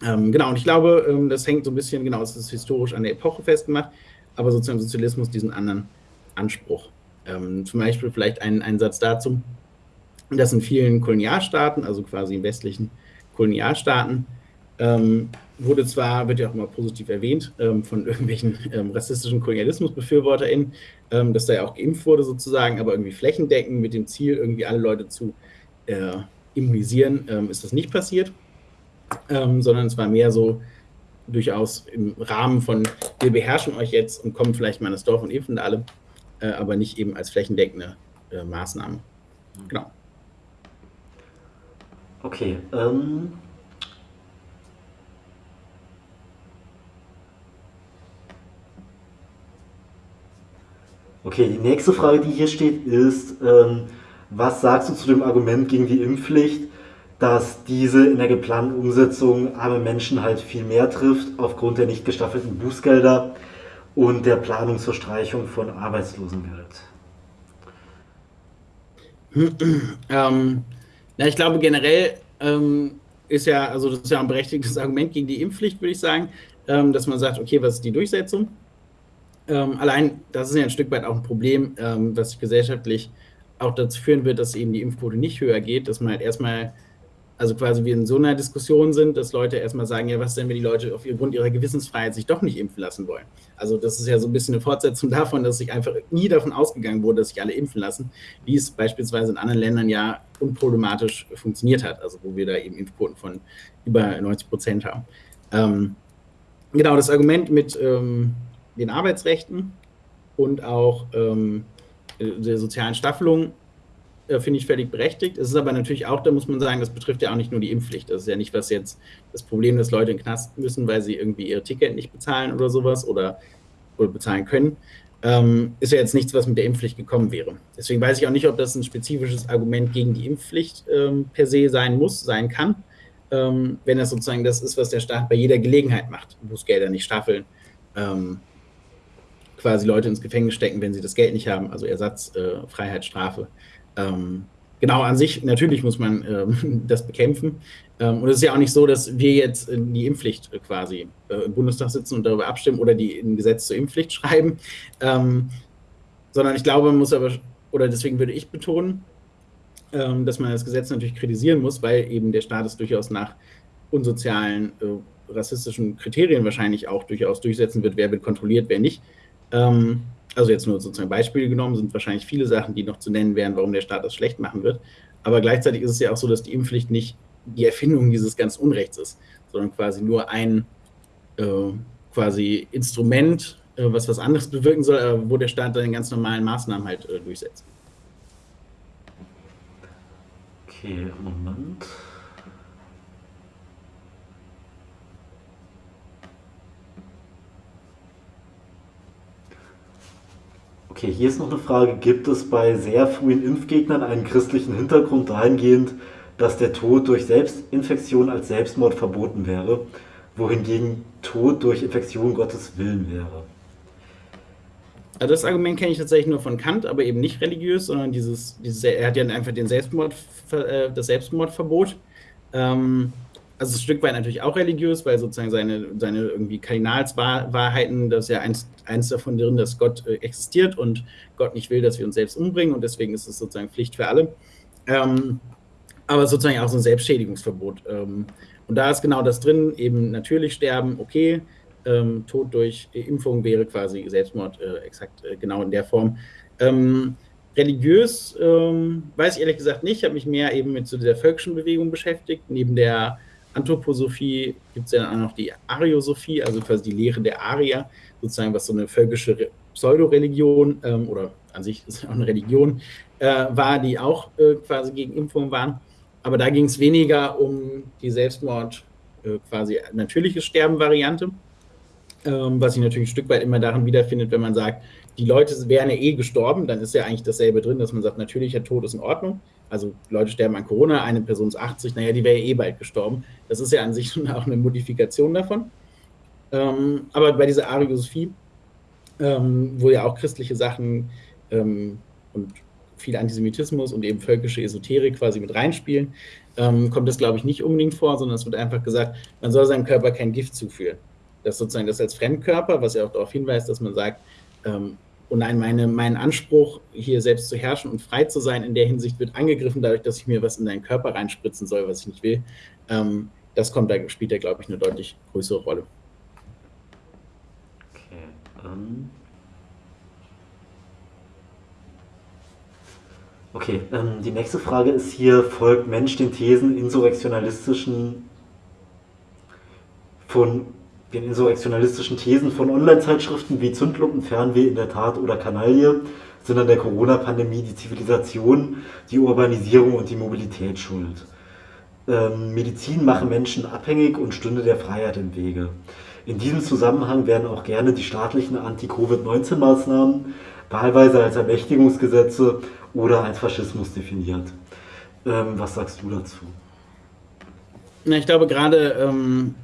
Ähm, genau, und ich glaube, ähm, das hängt so ein bisschen, genau, es ist historisch an der Epoche festgemacht, aber sozusagen Sozialismus diesen anderen Anspruch. Ähm, zum Beispiel vielleicht ein, ein Satz dazu, dass in vielen Kolonialstaaten, also quasi in westlichen Kolonialstaaten, ähm, wurde zwar, wird ja auch immer positiv erwähnt, ähm, von irgendwelchen ähm, rassistischen KolonialismusbefürworterInnen, dass da ja auch geimpft wurde sozusagen, aber irgendwie flächendeckend mit dem Ziel, irgendwie alle Leute zu äh, immunisieren, ist das nicht passiert ähm, sondern es war mehr so durchaus im Rahmen von, wir beherrschen euch jetzt und kommen vielleicht mal ins Dorf und impfen alle, äh, aber nicht eben als flächendeckende äh, Maßnahme. Mhm. Genau. Okay. Ähm Okay, die nächste Frage, die hier steht, ist, ähm, was sagst du zu dem Argument gegen die Impfpflicht, dass diese in der geplanten Umsetzung arme Menschen halt viel mehr trifft aufgrund der nicht gestaffelten Bußgelder und der Planung zur Streichung von Arbeitslosengeld? ähm, ja, ich glaube generell ähm, ist ja, also das ist ja ein berechtigtes Argument gegen die Impfpflicht, würde ich sagen, ähm, dass man sagt, okay, was ist die Durchsetzung? Ähm, allein, das ist ja ein Stück weit auch ein Problem, ähm, was gesellschaftlich auch dazu führen wird, dass eben die Impfquote nicht höher geht, dass man halt erstmal, also quasi wir in so einer Diskussion sind, dass Leute erstmal sagen, ja, was denn, wenn die Leute aufgrund ihrer Gewissensfreiheit sich doch nicht impfen lassen wollen? Also das ist ja so ein bisschen eine Fortsetzung davon, dass sich einfach nie davon ausgegangen wurde, dass sich alle impfen lassen, wie es beispielsweise in anderen Ländern ja unproblematisch funktioniert hat, also wo wir da eben Impfquoten von über 90 Prozent haben. Ähm, genau, das Argument mit ähm, den Arbeitsrechten und auch ähm, der sozialen Staffelung finde ich völlig berechtigt. Es ist aber natürlich auch, da muss man sagen, das betrifft ja auch nicht nur die Impfpflicht. Das ist ja nicht was jetzt das Problem, dass Leute in den Knast müssen, weil sie irgendwie ihre Ticket nicht bezahlen oder sowas oder, oder bezahlen können. Ähm, ist ja jetzt nichts, was mit der Impfpflicht gekommen wäre. Deswegen weiß ich auch nicht, ob das ein spezifisches Argument gegen die Impfpflicht ähm, per se sein muss, sein kann, ähm, wenn das sozusagen das ist, was der Staat bei jeder Gelegenheit macht. Bußgelder nicht staffeln, ähm, quasi Leute ins Gefängnis stecken, wenn sie das Geld nicht haben, also Ersatz, äh, Freiheitsstrafe. Ähm, genau, an sich, natürlich muss man ähm, das bekämpfen. Ähm, und es ist ja auch nicht so, dass wir jetzt die Impfpflicht quasi äh, im Bundestag sitzen und darüber abstimmen oder die ein Gesetz zur Impfpflicht schreiben, ähm, sondern ich glaube, man muss aber, oder deswegen würde ich betonen, ähm, dass man das Gesetz natürlich kritisieren muss, weil eben der Staat es durchaus nach unsozialen, äh, rassistischen Kriterien wahrscheinlich auch durchaus durchsetzen wird, wer wird kontrolliert, wer nicht. Also jetzt nur sozusagen Beispiele genommen, sind wahrscheinlich viele Sachen, die noch zu nennen wären, warum der Staat das schlecht machen wird. Aber gleichzeitig ist es ja auch so, dass die Impfpflicht nicht die Erfindung dieses ganzen Unrechts ist, sondern quasi nur ein äh, quasi Instrument, äh, was was anderes bewirken soll, aber wo der Staat dann ganz normalen Maßnahmen halt äh, durchsetzt. Okay, Moment. Okay, hier ist noch eine Frage. Gibt es bei sehr frühen Impfgegnern einen christlichen Hintergrund dahingehend, dass der Tod durch Selbstinfektion als Selbstmord verboten wäre, wohingegen Tod durch Infektion Gottes Willen wäre? Also das Argument kenne ich tatsächlich nur von Kant, aber eben nicht religiös, sondern dieses, dieses er hat ja einfach den Selbstmord, äh, das Selbstmordverbot. Ähm, also ein Stück weit natürlich auch religiös, weil sozusagen seine, seine irgendwie Kardinalswahrheiten, das ist ja eins, eins davon drin, dass Gott äh, existiert und Gott nicht will, dass wir uns selbst umbringen und deswegen ist es sozusagen Pflicht für alle. Ähm, aber sozusagen auch so ein Selbstschädigungsverbot. Ähm, und da ist genau das drin, eben natürlich sterben, okay, ähm, Tod durch Impfung wäre quasi Selbstmord, äh, exakt äh, genau in der Form. Ähm, religiös ähm, weiß ich ehrlich gesagt nicht, ich habe mich mehr eben mit so der völkischen Bewegung beschäftigt, neben der Anthroposophie gibt es ja auch noch die Ariosophie, also quasi die Lehre der Arier, sozusagen was so eine völkische Pseudo-Religion ähm, oder an sich ist auch eine Religion äh, war, die auch äh, quasi gegen Impfungen waren. Aber da ging es weniger um die Selbstmord, äh, quasi natürliche Sterben-Variante, ähm, was sich natürlich ein Stück weit immer darin wiederfindet, wenn man sagt, die Leute wären ja eh gestorben, dann ist ja eigentlich dasselbe drin, dass man sagt, natürlicher Tod ist in Ordnung. Also Leute sterben an Corona, eine Person ist 80, naja, die wäre ja eh bald gestorben. Das ist ja an sich schon auch eine Modifikation davon. Ähm, aber bei dieser Ariosophie, ähm, wo ja auch christliche Sachen ähm, und viel Antisemitismus und eben völkische Esoterik quasi mit reinspielen, ähm, kommt das, glaube ich, nicht unbedingt vor, sondern es wird einfach gesagt, man soll seinem Körper kein Gift zuführen. Das sozusagen das als Fremdkörper, was ja auch darauf hinweist, dass man sagt, und nein, meine, mein Anspruch, hier selbst zu herrschen und frei zu sein, in der Hinsicht wird angegriffen, dadurch, dass ich mir was in deinen Körper reinspritzen soll, was ich nicht will. Ähm, das kommt, da spielt da, glaube ich, eine deutlich größere Rolle. Okay. Ähm okay, ähm, die nächste Frage ist hier, folgt Mensch den Thesen insurrektionalistischen von den insurrektionalistischen Thesen von Online-Zeitschriften wie Zündlumpen, Fernweh in der Tat oder Kanaille sind an der Corona-Pandemie die Zivilisation, die Urbanisierung und die Mobilität schuld. Ähm, Medizin mache Menschen abhängig und stünde der Freiheit im Wege. In diesem Zusammenhang werden auch gerne die staatlichen Anti-Covid-19-Maßnahmen wahlweise als Ermächtigungsgesetze oder als Faschismus definiert. Ähm, was sagst du dazu? Na, ich glaube gerade ähm,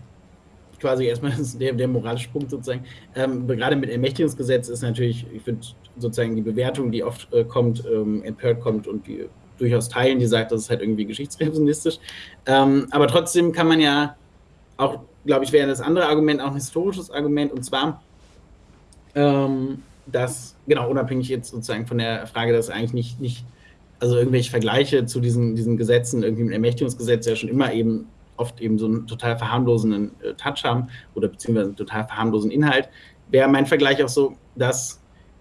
quasi erstmal der, der moralische Punkt sozusagen. Ähm, gerade mit Ermächtigungsgesetz ist natürlich, ich finde sozusagen die Bewertung, die oft äh, kommt, ähm, empört kommt und die durchaus teilen, die sagt, das ist halt irgendwie geschichtsrevisionistisch. Ähm, aber trotzdem kann man ja auch, glaube ich, wäre das andere Argument auch ein historisches Argument und zwar, ähm, dass, genau, unabhängig jetzt sozusagen von der Frage, dass eigentlich nicht, nicht also irgendwelche Vergleiche zu diesen, diesen Gesetzen, irgendwie mit Ermächtigungsgesetz ja schon immer eben oft eben so einen total verharmlosenden äh, Touch haben oder beziehungsweise einen total verharmlosen Inhalt, wäre mein Vergleich auch so, dass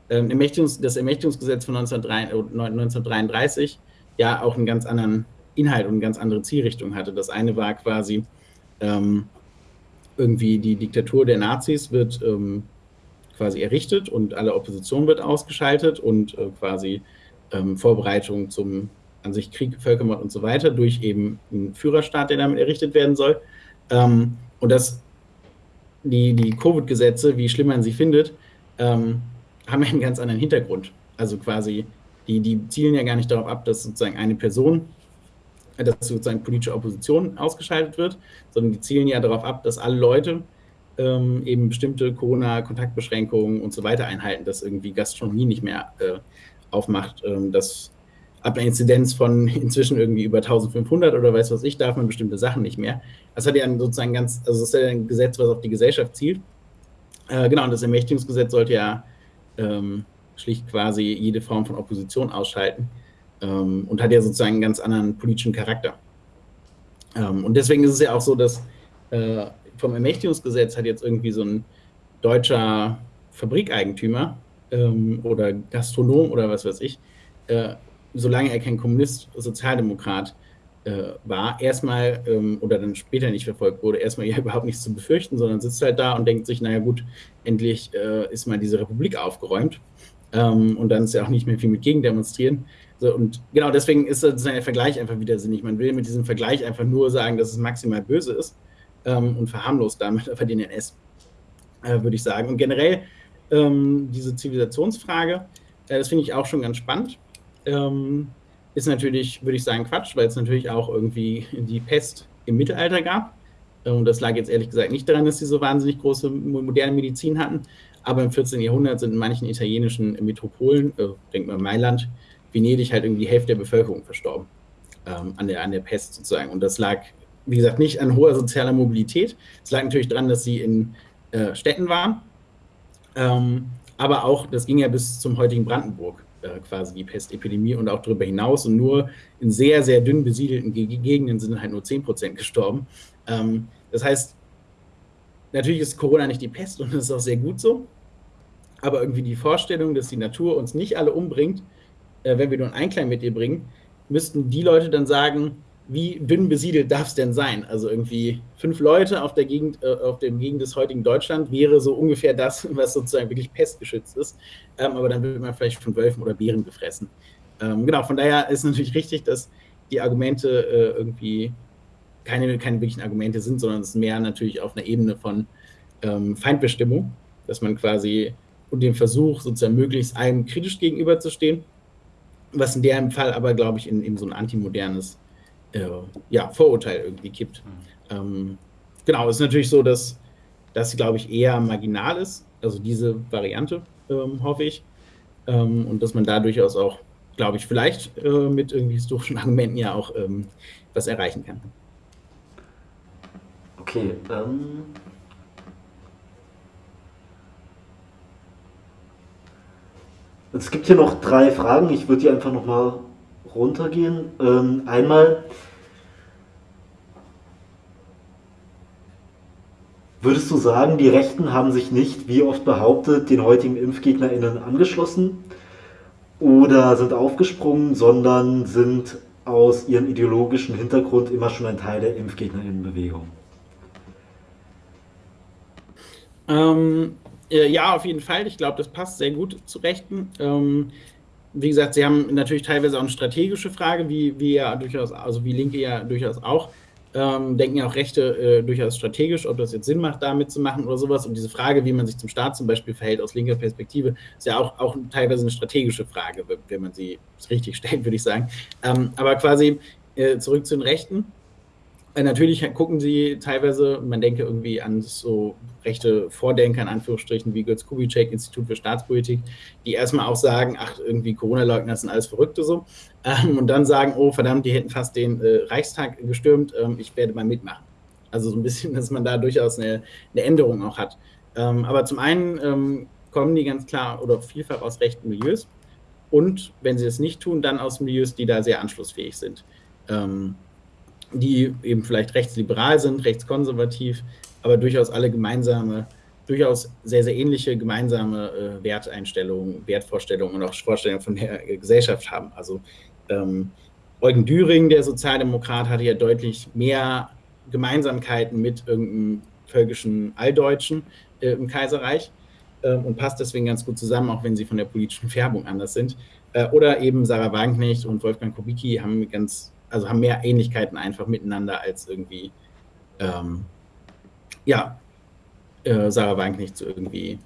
ähm, Ermächtigungs das Ermächtigungsgesetz von 1933 ja auch einen ganz anderen Inhalt und eine ganz andere Zielrichtung hatte. Das eine war quasi ähm, irgendwie die Diktatur der Nazis wird ähm, quasi errichtet und alle Opposition wird ausgeschaltet und äh, quasi ähm, Vorbereitung zum an sich Krieg, Völkermord und so weiter durch eben einen Führerstaat, der damit errichtet werden soll. Ähm, und dass die, die Covid-Gesetze, wie schlimm man sie findet, ähm, haben einen ganz anderen Hintergrund. Also quasi, die, die zielen ja gar nicht darauf ab, dass sozusagen eine Person, dass sozusagen politische Opposition ausgeschaltet wird, sondern die zielen ja darauf ab, dass alle Leute ähm, eben bestimmte Corona-Kontaktbeschränkungen und so weiter einhalten, dass irgendwie Gastronomie nicht mehr äh, aufmacht, ähm, dass ab einer Inzidenz von inzwischen irgendwie über 1500 oder weiß was ich, darf man bestimmte Sachen nicht mehr. Das hat ja sozusagen ganz, also das ist ja ein Gesetz, was auf die Gesellschaft zielt. Äh, genau, und das Ermächtigungsgesetz sollte ja ähm, schlicht quasi jede Form von Opposition ausschalten ähm, und hat ja sozusagen einen ganz anderen politischen Charakter. Ähm, und deswegen ist es ja auch so, dass äh, vom Ermächtigungsgesetz hat jetzt irgendwie so ein deutscher Fabrikeigentümer ähm, oder Gastronom oder was weiß ich, äh, solange er kein Kommunist, Sozialdemokrat äh, war, erstmal ähm, oder dann später nicht verfolgt wurde, erstmal ja überhaupt nichts zu befürchten, sondern sitzt halt da und denkt sich, naja gut, endlich äh, ist mal diese Republik aufgeräumt. Ähm, und dann ist ja auch nicht mehr viel mit Gegendemonstrieren. So, und genau deswegen ist der Vergleich einfach wieder sinnig. Man will mit diesem Vergleich einfach nur sagen, dass es maximal böse ist ähm, und verharmlost damit einfach den NS, äh, würde ich sagen. Und generell ähm, diese Zivilisationsfrage, äh, das finde ich auch schon ganz spannend ähm, ist natürlich, würde ich sagen, Quatsch, weil es natürlich auch irgendwie die Pest im Mittelalter gab. Und das lag jetzt ehrlich gesagt nicht daran, dass sie so wahnsinnig große moderne Medizin hatten. Aber im 14. Jahrhundert sind in manchen italienischen Metropolen, äh, denkt man Mailand, Venedig halt irgendwie die Hälfte der Bevölkerung verstorben ähm, an, der, an der Pest sozusagen. Und das lag, wie gesagt, nicht an hoher sozialer Mobilität. Es lag natürlich daran, dass sie in äh, Städten waren. Ähm, aber auch, das ging ja bis zum heutigen Brandenburg äh, quasi die Pestepidemie und auch darüber hinaus. Und nur in sehr, sehr dünn besiedelten Gegenden sind halt nur 10 Prozent gestorben. Ähm, das heißt, natürlich ist Corona nicht die Pest und das ist auch sehr gut so. Aber irgendwie die Vorstellung, dass die Natur uns nicht alle umbringt, äh, wenn wir nur einen Einklang mit ihr bringen, müssten die Leute dann sagen, wie dünn besiedelt darf es denn sein? Also irgendwie fünf Leute auf der Gegend, äh, auf dem Gegend des heutigen Deutschland wäre so ungefähr das, was sozusagen wirklich pestgeschützt ist. Ähm, aber dann wird man vielleicht von Wölfen oder Bären gefressen. Ähm, genau, von daher ist natürlich richtig, dass die Argumente äh, irgendwie keine, keine wirklichen Argumente sind, sondern es ist mehr natürlich auf einer Ebene von ähm, Feindbestimmung, dass man quasi und dem Versuch, sozusagen möglichst einem kritisch gegenüberzustehen, was in dem Fall aber, glaube ich, in, in so ein antimodernes äh, ja, Vorurteil irgendwie kippt. Mhm. Ähm, genau, es ist natürlich so, dass das, glaube ich, eher marginal ist, also diese Variante, ähm, hoffe ich. Ähm, und dass man da durchaus auch, glaube ich, vielleicht äh, mit irgendwie historischen Argumenten ja auch ähm, was erreichen kann. Okay, ähm, Es gibt hier noch drei Fragen. Ich würde die einfach nochmal runtergehen. Ähm, einmal, würdest du sagen, die Rechten haben sich nicht, wie oft behauptet, den heutigen ImpfgegnerInnen angeschlossen oder sind aufgesprungen, sondern sind aus ihrem ideologischen Hintergrund immer schon ein Teil der ImpfgegnerInnenbewegung? Ähm, ja, auf jeden Fall. Ich glaube, das passt sehr gut zu Rechten. Ähm, wie gesagt, sie haben natürlich teilweise auch eine strategische Frage, wie, wie ja durchaus, also wie Linke ja durchaus auch. ähm, denken ja auch Rechte äh, durchaus strategisch, ob das jetzt Sinn macht, damit zu machen oder sowas. Und diese Frage, wie man sich zum Staat zum Beispiel verhält aus linker Perspektive, ist ja auch, auch teilweise eine strategische Frage, wenn man sie richtig stellt, würde ich sagen. Ähm, aber quasi äh, zurück zu den Rechten. Äh, natürlich gucken sie teilweise, man denke irgendwie an so rechte Vordenker, in Anführungsstrichen, wie Götz Kubitschek, Institut für Staatspolitik, die erstmal auch sagen, ach, irgendwie Corona-Leugner sind alles Verrückte so. Ähm, und dann sagen, oh, verdammt, die hätten fast den äh, Reichstag gestürmt, ähm, ich werde mal mitmachen. Also so ein bisschen, dass man da durchaus eine, eine Änderung auch hat. Ähm, aber zum einen ähm, kommen die ganz klar oder vielfach aus rechten Milieus. Und wenn sie es nicht tun, dann aus Milieus, die da sehr anschlussfähig sind. Die eben vielleicht rechtsliberal sind, rechtskonservativ, aber durchaus alle gemeinsame, durchaus sehr, sehr ähnliche gemeinsame äh, Werteinstellungen, Wertvorstellungen und auch Vorstellungen von der Gesellschaft haben. Also ähm, Eugen Düring, der Sozialdemokrat, hatte ja deutlich mehr Gemeinsamkeiten mit irgendeinem völkischen Alldeutschen äh, im Kaiserreich äh, und passt deswegen ganz gut zusammen, auch wenn sie von der politischen Färbung anders sind. Äh, oder eben Sarah Wagenknecht und Wolfgang Kubicki haben ganz also haben mehr Ähnlichkeiten einfach miteinander als irgendwie, ähm, ja, äh, Sarah Wagenknecht zu irgendwie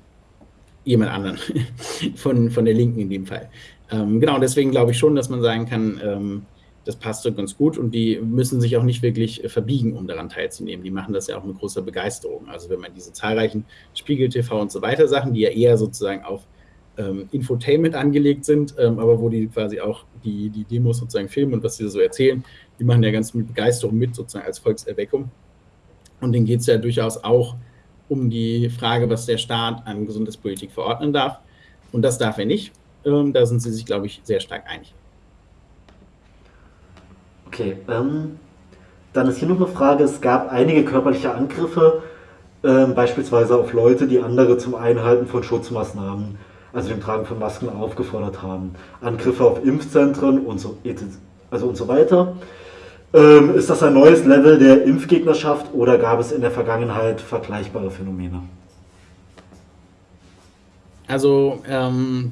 jemand anderen von, von der Linken in dem Fall. Ähm, genau, deswegen glaube ich schon, dass man sagen kann, ähm, das passt so ganz gut und die müssen sich auch nicht wirklich äh, verbiegen, um daran teilzunehmen. Die machen das ja auch mit großer Begeisterung. Also wenn man diese zahlreichen Spiegel-TV und so weiter Sachen, die ja eher sozusagen auf ähm, Infotainment angelegt sind, ähm, aber wo die quasi auch die, die Demos sozusagen filmen und was sie so erzählen, die machen ja ganz mit Begeisterung mit, sozusagen als Volkserweckung. Und denen geht es ja durchaus auch um die Frage, was der Staat an Gesundheitspolitik verordnen darf. Und das darf er nicht. Ähm, da sind sie sich, glaube ich, sehr stark einig. Okay, ähm, dann ist hier noch eine Frage. Es gab einige körperliche Angriffe, äh, beispielsweise auf Leute, die andere zum Einhalten von Schutzmaßnahmen also dem Tragen von Masken aufgefordert haben. Angriffe auf Impfzentren und so, also und so weiter. Ähm, ist das ein neues Level der Impfgegnerschaft oder gab es in der Vergangenheit vergleichbare Phänomene? Also, ähm,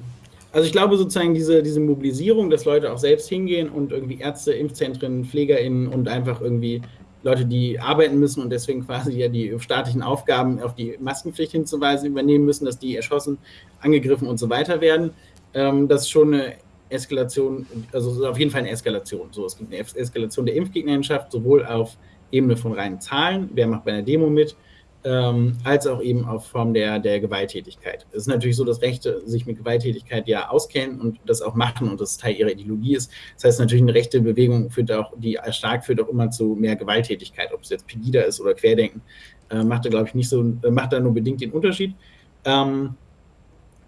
also ich glaube sozusagen diese, diese Mobilisierung, dass Leute auch selbst hingehen und irgendwie Ärzte, Impfzentren, PflegerInnen und einfach irgendwie Leute, die arbeiten müssen und deswegen quasi ja die staatlichen Aufgaben auf die Maskenpflicht hinzuweisen übernehmen müssen, dass die erschossen, angegriffen und so weiter werden. Ähm, das ist schon eine Eskalation, also auf jeden Fall eine Eskalation. So, es gibt eine Eskalation der Impfgegnerschaft, sowohl auf Ebene von reinen Zahlen, wer macht bei einer Demo mit, ähm, als auch eben auf Form der, der Gewalttätigkeit. Es ist natürlich so, dass Rechte sich mit Gewalttätigkeit ja auskennen und das auch machen und das Teil ihrer Ideologie ist. Das heißt natürlich, eine rechte Bewegung führt auch, die stark führt auch immer zu mehr Gewalttätigkeit, ob es jetzt Pegida ist oder Querdenken, äh, macht da, glaube ich, nicht so, äh, macht da nur bedingt den Unterschied. Ähm,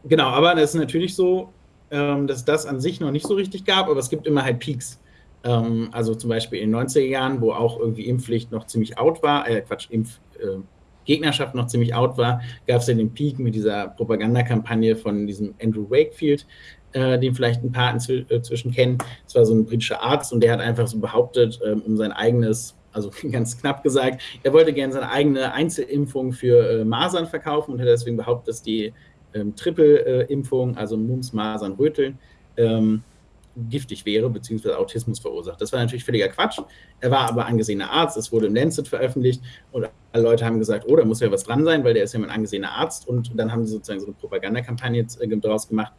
genau, aber es ist natürlich so, ähm, dass das an sich noch nicht so richtig gab, aber es gibt immer halt Peaks. Ähm, also zum Beispiel in den 90er Jahren, wo auch irgendwie Impfpflicht noch ziemlich out war, äh, Quatsch, Impf, äh, Gegnerschaft noch ziemlich out war, gab es ja den Peak mit dieser Propagandakampagne von diesem Andrew Wakefield, äh, den vielleicht ein paar inzwischen äh, kennen. Das war so ein britischer Arzt und der hat einfach so behauptet, ähm, um sein eigenes, also ganz knapp gesagt, er wollte gerne seine eigene Einzelimpfung für äh, Masern verkaufen und hat deswegen behauptet, dass die ähm, Triple-Impfung, also Mumps, Masern, Röteln, ähm, giftig wäre, beziehungsweise Autismus verursacht. Das war natürlich völliger Quatsch. Er war aber angesehener Arzt, es wurde im Lancet veröffentlicht und alle Leute haben gesagt, oh, da muss ja was dran sein, weil der ist ja ein angesehener Arzt und dann haben sie sozusagen so eine Propagandakampagne äh, daraus gemacht.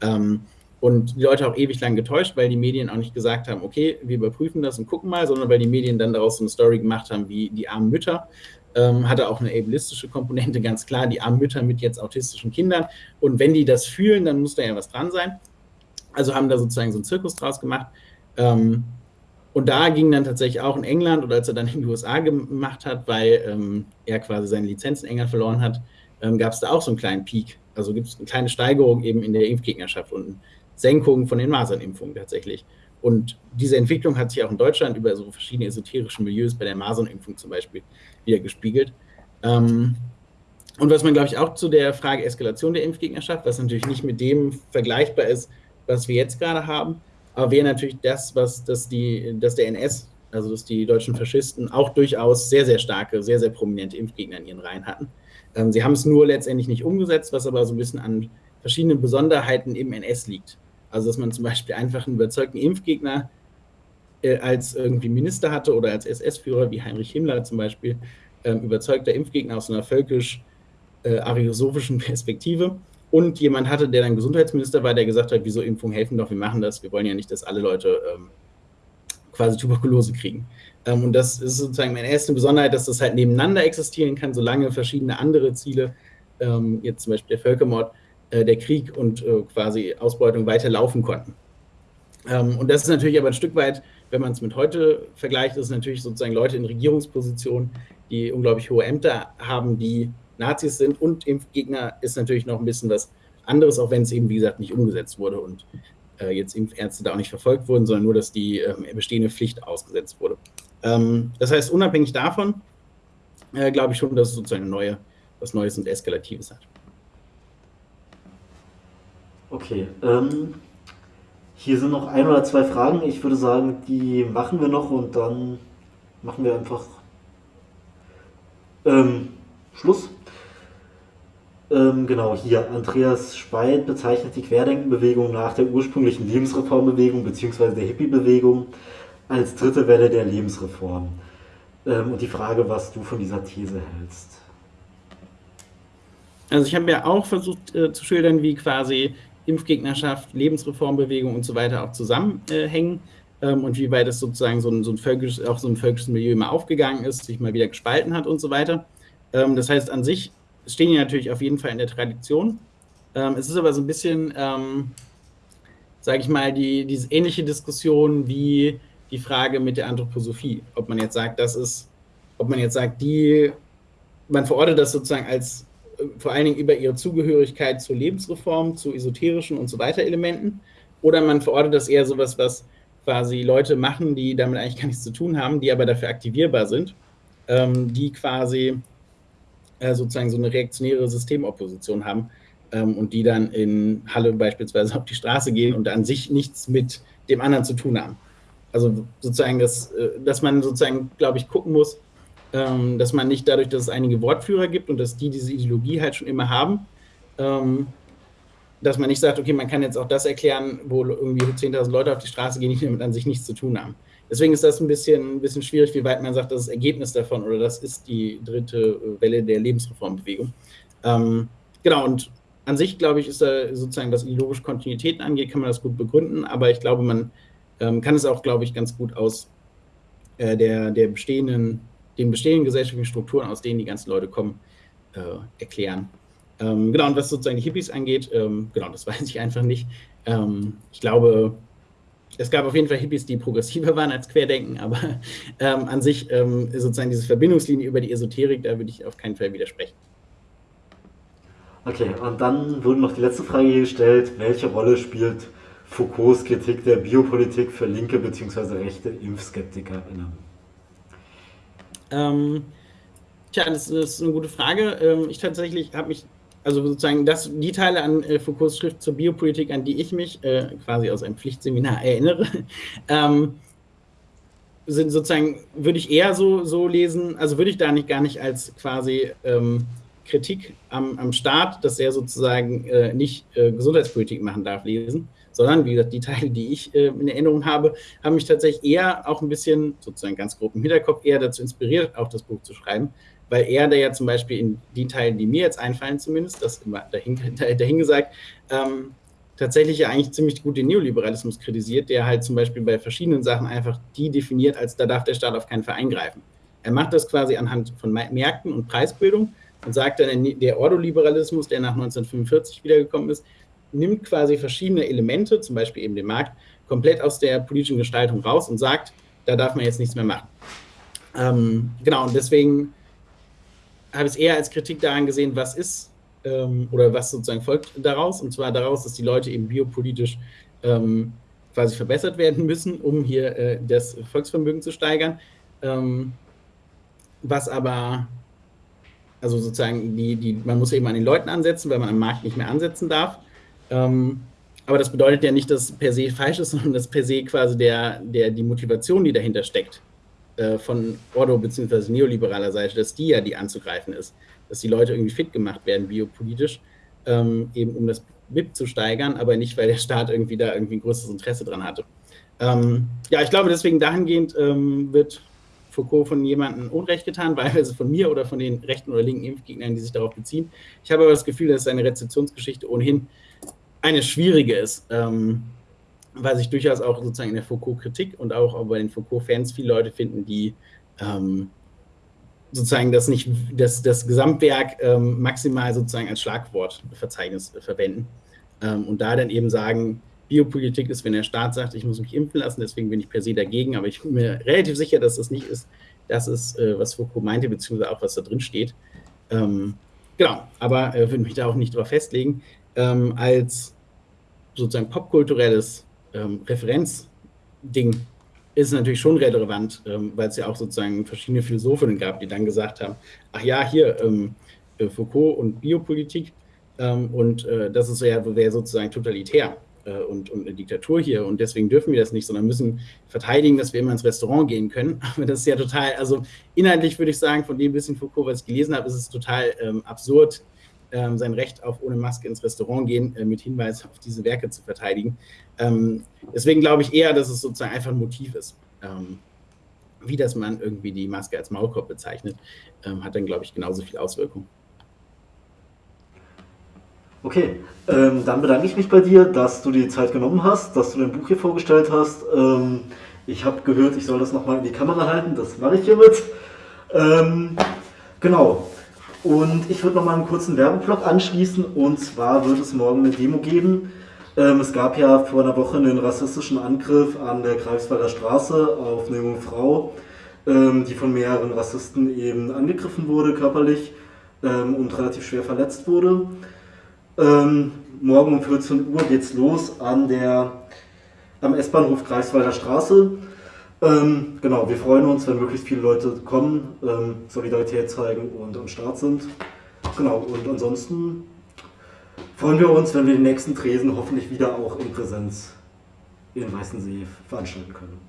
Ähm, und die Leute auch ewig lang getäuscht, weil die Medien auch nicht gesagt haben, okay, wir überprüfen das und gucken mal, sondern weil die Medien dann daraus so eine Story gemacht haben, wie die armen Mütter. Ähm, hatte auch eine ableistische Komponente, ganz klar, die armen Mütter mit jetzt autistischen Kindern. Und wenn die das fühlen, dann muss da ja was dran sein. Also haben da sozusagen so einen Zirkus draus gemacht. Ähm, und da ging dann tatsächlich auch in England oder als er dann in die USA gemacht hat, weil ähm, er quasi seine Lizenz in England verloren hat, ähm, gab es da auch so einen kleinen Peak. Also gibt es eine kleine Steigerung eben in der Impfgegnerschaft und eine Senkung von den Masernimpfungen tatsächlich. Und diese Entwicklung hat sich auch in Deutschland über so verschiedene esoterische Milieus bei der Masernimpfung zum Beispiel wieder gespiegelt. Ähm, und was man, glaube ich, auch zu der Frage Eskalation der Impfgegnerschaft, was natürlich nicht mit dem vergleichbar ist, was wir jetzt gerade haben, aber wäre natürlich das, was dass die, dass der NS, also dass die deutschen Faschisten auch durchaus sehr, sehr starke, sehr, sehr prominente Impfgegner in ihren Reihen hatten. Ähm, sie haben es nur letztendlich nicht umgesetzt, was aber so ein bisschen an verschiedenen Besonderheiten im NS liegt. Also dass man zum Beispiel einfach einen überzeugten Impfgegner äh, als irgendwie Minister hatte oder als SS-Führer wie Heinrich Himmler zum Beispiel, ähm, überzeugter Impfgegner aus einer völkisch-ariosophischen äh, Perspektive und jemand hatte, der dann Gesundheitsminister war, der gesagt hat, wieso Impfungen helfen doch, wir machen das, wir wollen ja nicht, dass alle Leute ähm, quasi Tuberkulose kriegen. Ähm, und das ist sozusagen meine erste Besonderheit, dass das halt nebeneinander existieren kann, solange verschiedene andere Ziele, ähm, jetzt zum Beispiel der Völkermord, äh, der Krieg und äh, quasi Ausbeutung weiterlaufen konnten. Ähm, und das ist natürlich aber ein Stück weit, wenn man es mit heute vergleicht, ist es natürlich sozusagen Leute in Regierungspositionen, die unglaublich hohe Ämter haben, die Nazis sind und Impfgegner ist natürlich noch ein bisschen was anderes, auch wenn es eben, wie gesagt, nicht umgesetzt wurde und äh, jetzt Impfärzte da auch nicht verfolgt wurden, sondern nur, dass die äh, bestehende Pflicht ausgesetzt wurde. Ähm, das heißt, unabhängig davon äh, glaube ich schon, dass es sozusagen neue, was Neues und Eskalatives hat. Okay, ähm, hier sind noch ein oder zwei Fragen. Ich würde sagen, die machen wir noch und dann machen wir einfach ähm, Schluss. Ähm, genau, hier, Andreas Speit bezeichnet die Querdenkenbewegung nach der ursprünglichen Lebensreformbewegung bzw. der Hippie-Bewegung als dritte Welle der Lebensreform. Ähm, und die Frage, was du von dieser These hältst. Also ich habe ja auch versucht äh, zu schildern, wie quasi Impfgegnerschaft, Lebensreformbewegung und so weiter auch zusammenhängen äh, ähm, und wie weit es sozusagen so ein, so ein völkisches, auch so ein völkisches Milieu immer aufgegangen ist, sich mal wieder gespalten hat und so weiter. Ähm, das heißt, an sich stehen die natürlich auf jeden Fall in der Tradition. Ähm, es ist aber so ein bisschen, ähm, sage ich mal, die, diese ähnliche Diskussion wie die Frage mit der Anthroposophie. Ob man jetzt sagt, das ist, ob man jetzt sagt, die, man verortet das sozusagen als äh, vor allen Dingen über ihre Zugehörigkeit zur Lebensreform, zu esoterischen und so weiter Elementen. Oder man verortet das eher sowas, was quasi Leute machen, die damit eigentlich gar nichts zu tun haben, die aber dafür aktivierbar sind, ähm, die quasi äh, sozusagen so eine reaktionäre Systemopposition haben ähm, und die dann in Halle beispielsweise auf die Straße gehen und an sich nichts mit dem anderen zu tun haben. Also sozusagen, dass, äh, dass man sozusagen, glaube ich, gucken muss, ähm, dass man nicht dadurch, dass es einige Wortführer gibt und dass die diese Ideologie halt schon immer haben, ähm, dass man nicht sagt, okay, man kann jetzt auch das erklären, wo irgendwie 10.000 Leute auf die Straße gehen, die damit an sich nichts zu tun haben. Deswegen ist das ein bisschen, ein bisschen schwierig, wie weit man sagt, das ist Ergebnis davon oder das ist die dritte Welle der Lebensreformbewegung. Ähm, genau, und an sich, glaube ich, ist da sozusagen, was ideologische Kontinuitäten angeht, kann man das gut begründen, aber ich glaube, man ähm, kann es auch, glaube ich, ganz gut aus äh, der, der bestehenden, den bestehenden gesellschaftlichen Strukturen, aus denen die ganzen Leute kommen, äh, erklären. Ähm, genau, und was sozusagen die Hippies angeht, ähm, genau, das weiß ich einfach nicht. Ähm, ich glaube, es gab auf jeden Fall Hippies, die progressiver waren als Querdenken, aber ähm, an sich ähm, sozusagen diese Verbindungslinie über die Esoterik, da würde ich auf keinen Fall widersprechen. Okay, und dann wurde noch die letzte Frage gestellt, welche Rolle spielt Foucaults Kritik der Biopolitik für linke bzw. rechte ImpfskeptikerInnen? Ähm, tja, das, ist eine gute Frage. Ähm, ich tatsächlich habe mich also sozusagen das, die Teile an äh, Foucaults Schrift zur Biopolitik, an die ich mich äh, quasi aus einem Pflichtseminar erinnere, ähm, sind sozusagen, würde ich eher so, so lesen, also würde ich da nicht gar nicht als quasi ähm, Kritik am, am Staat, dass er sozusagen äh, nicht äh, Gesundheitspolitik machen darf, lesen, sondern wie gesagt, die Teile, die ich äh, in Erinnerung habe, haben mich tatsächlich eher auch ein bisschen, sozusagen ganz grob im Hinterkopf, eher dazu inspiriert, auch das Buch zu schreiben, weil er da ja zum Beispiel in die Teilen, die mir jetzt einfallen zumindest, das immer dahin, dahingesagt, ähm, tatsächlich ja eigentlich ziemlich gut den Neoliberalismus kritisiert, der halt zum Beispiel bei verschiedenen Sachen einfach die definiert, als da darf der Staat auf keinen Fall eingreifen. Er macht das quasi anhand von Märkten und Preisbildung und sagt dann, der Ordoliberalismus, der nach 1945 wiedergekommen ist, nimmt quasi verschiedene Elemente, zum Beispiel eben den Markt, komplett aus der politischen Gestaltung raus und sagt, da darf man jetzt nichts mehr machen. Ähm, genau, und deswegen habe es eher als Kritik daran gesehen, was ist ähm, oder was sozusagen folgt daraus. Und zwar daraus, dass die Leute eben biopolitisch ähm, quasi verbessert werden müssen, um hier äh, das Volksvermögen zu steigern. Ähm, was aber, also sozusagen, die, die, man muss eben an den Leuten ansetzen, weil man am Markt nicht mehr ansetzen darf. Ähm, aber das bedeutet ja nicht, dass per se falsch ist, sondern dass per se quasi der, der, die Motivation, die dahinter steckt, äh, von Ordo bzw. neoliberaler Seite, dass die ja die anzugreifen ist, dass die Leute irgendwie fit gemacht werden biopolitisch, ähm, eben um das BIP zu steigern, aber nicht, weil der Staat irgendwie da irgendwie ein größeres Interesse dran hatte. Ähm, ja, ich glaube, deswegen dahingehend ähm, wird Foucault von jemandem Unrecht getan, wahlweise von mir oder von den rechten oder linken Impfgegnern, die sich darauf beziehen. Ich habe aber das Gefühl, dass seine Rezeptionsgeschichte ohnehin eine schwierige ist, ähm, weil sich durchaus auch sozusagen in der Foucault-Kritik und auch bei den Foucault-Fans viele Leute finden, die ähm, sozusagen das nicht, das, das Gesamtwerk ähm, maximal sozusagen als Schlagwortverzeichnis verwenden ähm, und da dann eben sagen, Biopolitik ist, wenn der Staat sagt, ich muss mich impfen lassen, deswegen bin ich per se dagegen, aber ich bin mir relativ sicher, dass das nicht ist, das ist, äh, was Foucault meinte, beziehungsweise auch, was da drin steht. Ähm, genau, aber äh, würde mich da auch nicht drauf festlegen. Ähm, als sozusagen popkulturelles ähm, Referenzding ist natürlich schon relevant, ähm, weil es ja auch sozusagen verschiedene Philosophinnen gab, die dann gesagt haben, ach ja, hier ähm, äh, Foucault und Biopolitik ähm, und äh, das ist ja wäre sozusagen totalitär äh, und, und, eine Diktatur hier und deswegen dürfen wir das nicht, sondern müssen verteidigen, dass wir immer ins Restaurant gehen können. Aber das ist ja total, also inhaltlich würde ich sagen, von dem bisschen Foucault, was ich gelesen habe, ist es total ähm, absurd, ähm, sein Recht auf ohne Maske ins Restaurant gehen äh, mit Hinweis auf diese Werke zu verteidigen. Ähm, deswegen glaube ich eher, dass es sozusagen einfach ein Motiv ist. Ähm, wie das man irgendwie die Maske als Maulkorb bezeichnet, ähm, hat dann, glaube ich, genauso viel Auswirkung. Okay, ähm, dann bedanke ich mich bei dir, dass du die Zeit genommen hast, dass du dein Buch hier vorgestellt hast. Ähm, ich habe gehört, ich soll das nochmal in die Kamera halten, das mache ich hiermit. Genau. Und ich würde nochmal einen kurzen Werbeblock anschließen und zwar wird es morgen eine Demo geben. Ähm, es gab ja vor einer Woche einen rassistischen Angriff an der Greifswalder Straße auf eine junge Frau, ähm, die von mehreren Rassisten eben angegriffen wurde körperlich ähm, und relativ schwer verletzt wurde. Ähm, morgen um 14 Uhr geht's los an der, am S-Bahnhof Greifswalder Straße. Ähm, genau, wir freuen uns, wenn möglichst viele Leute kommen, ähm, Solidarität zeigen und am Start sind. Genau, und ansonsten freuen wir uns, wenn wir den nächsten Tresen hoffentlich wieder auch in Präsenz in Weißensee veranstalten können.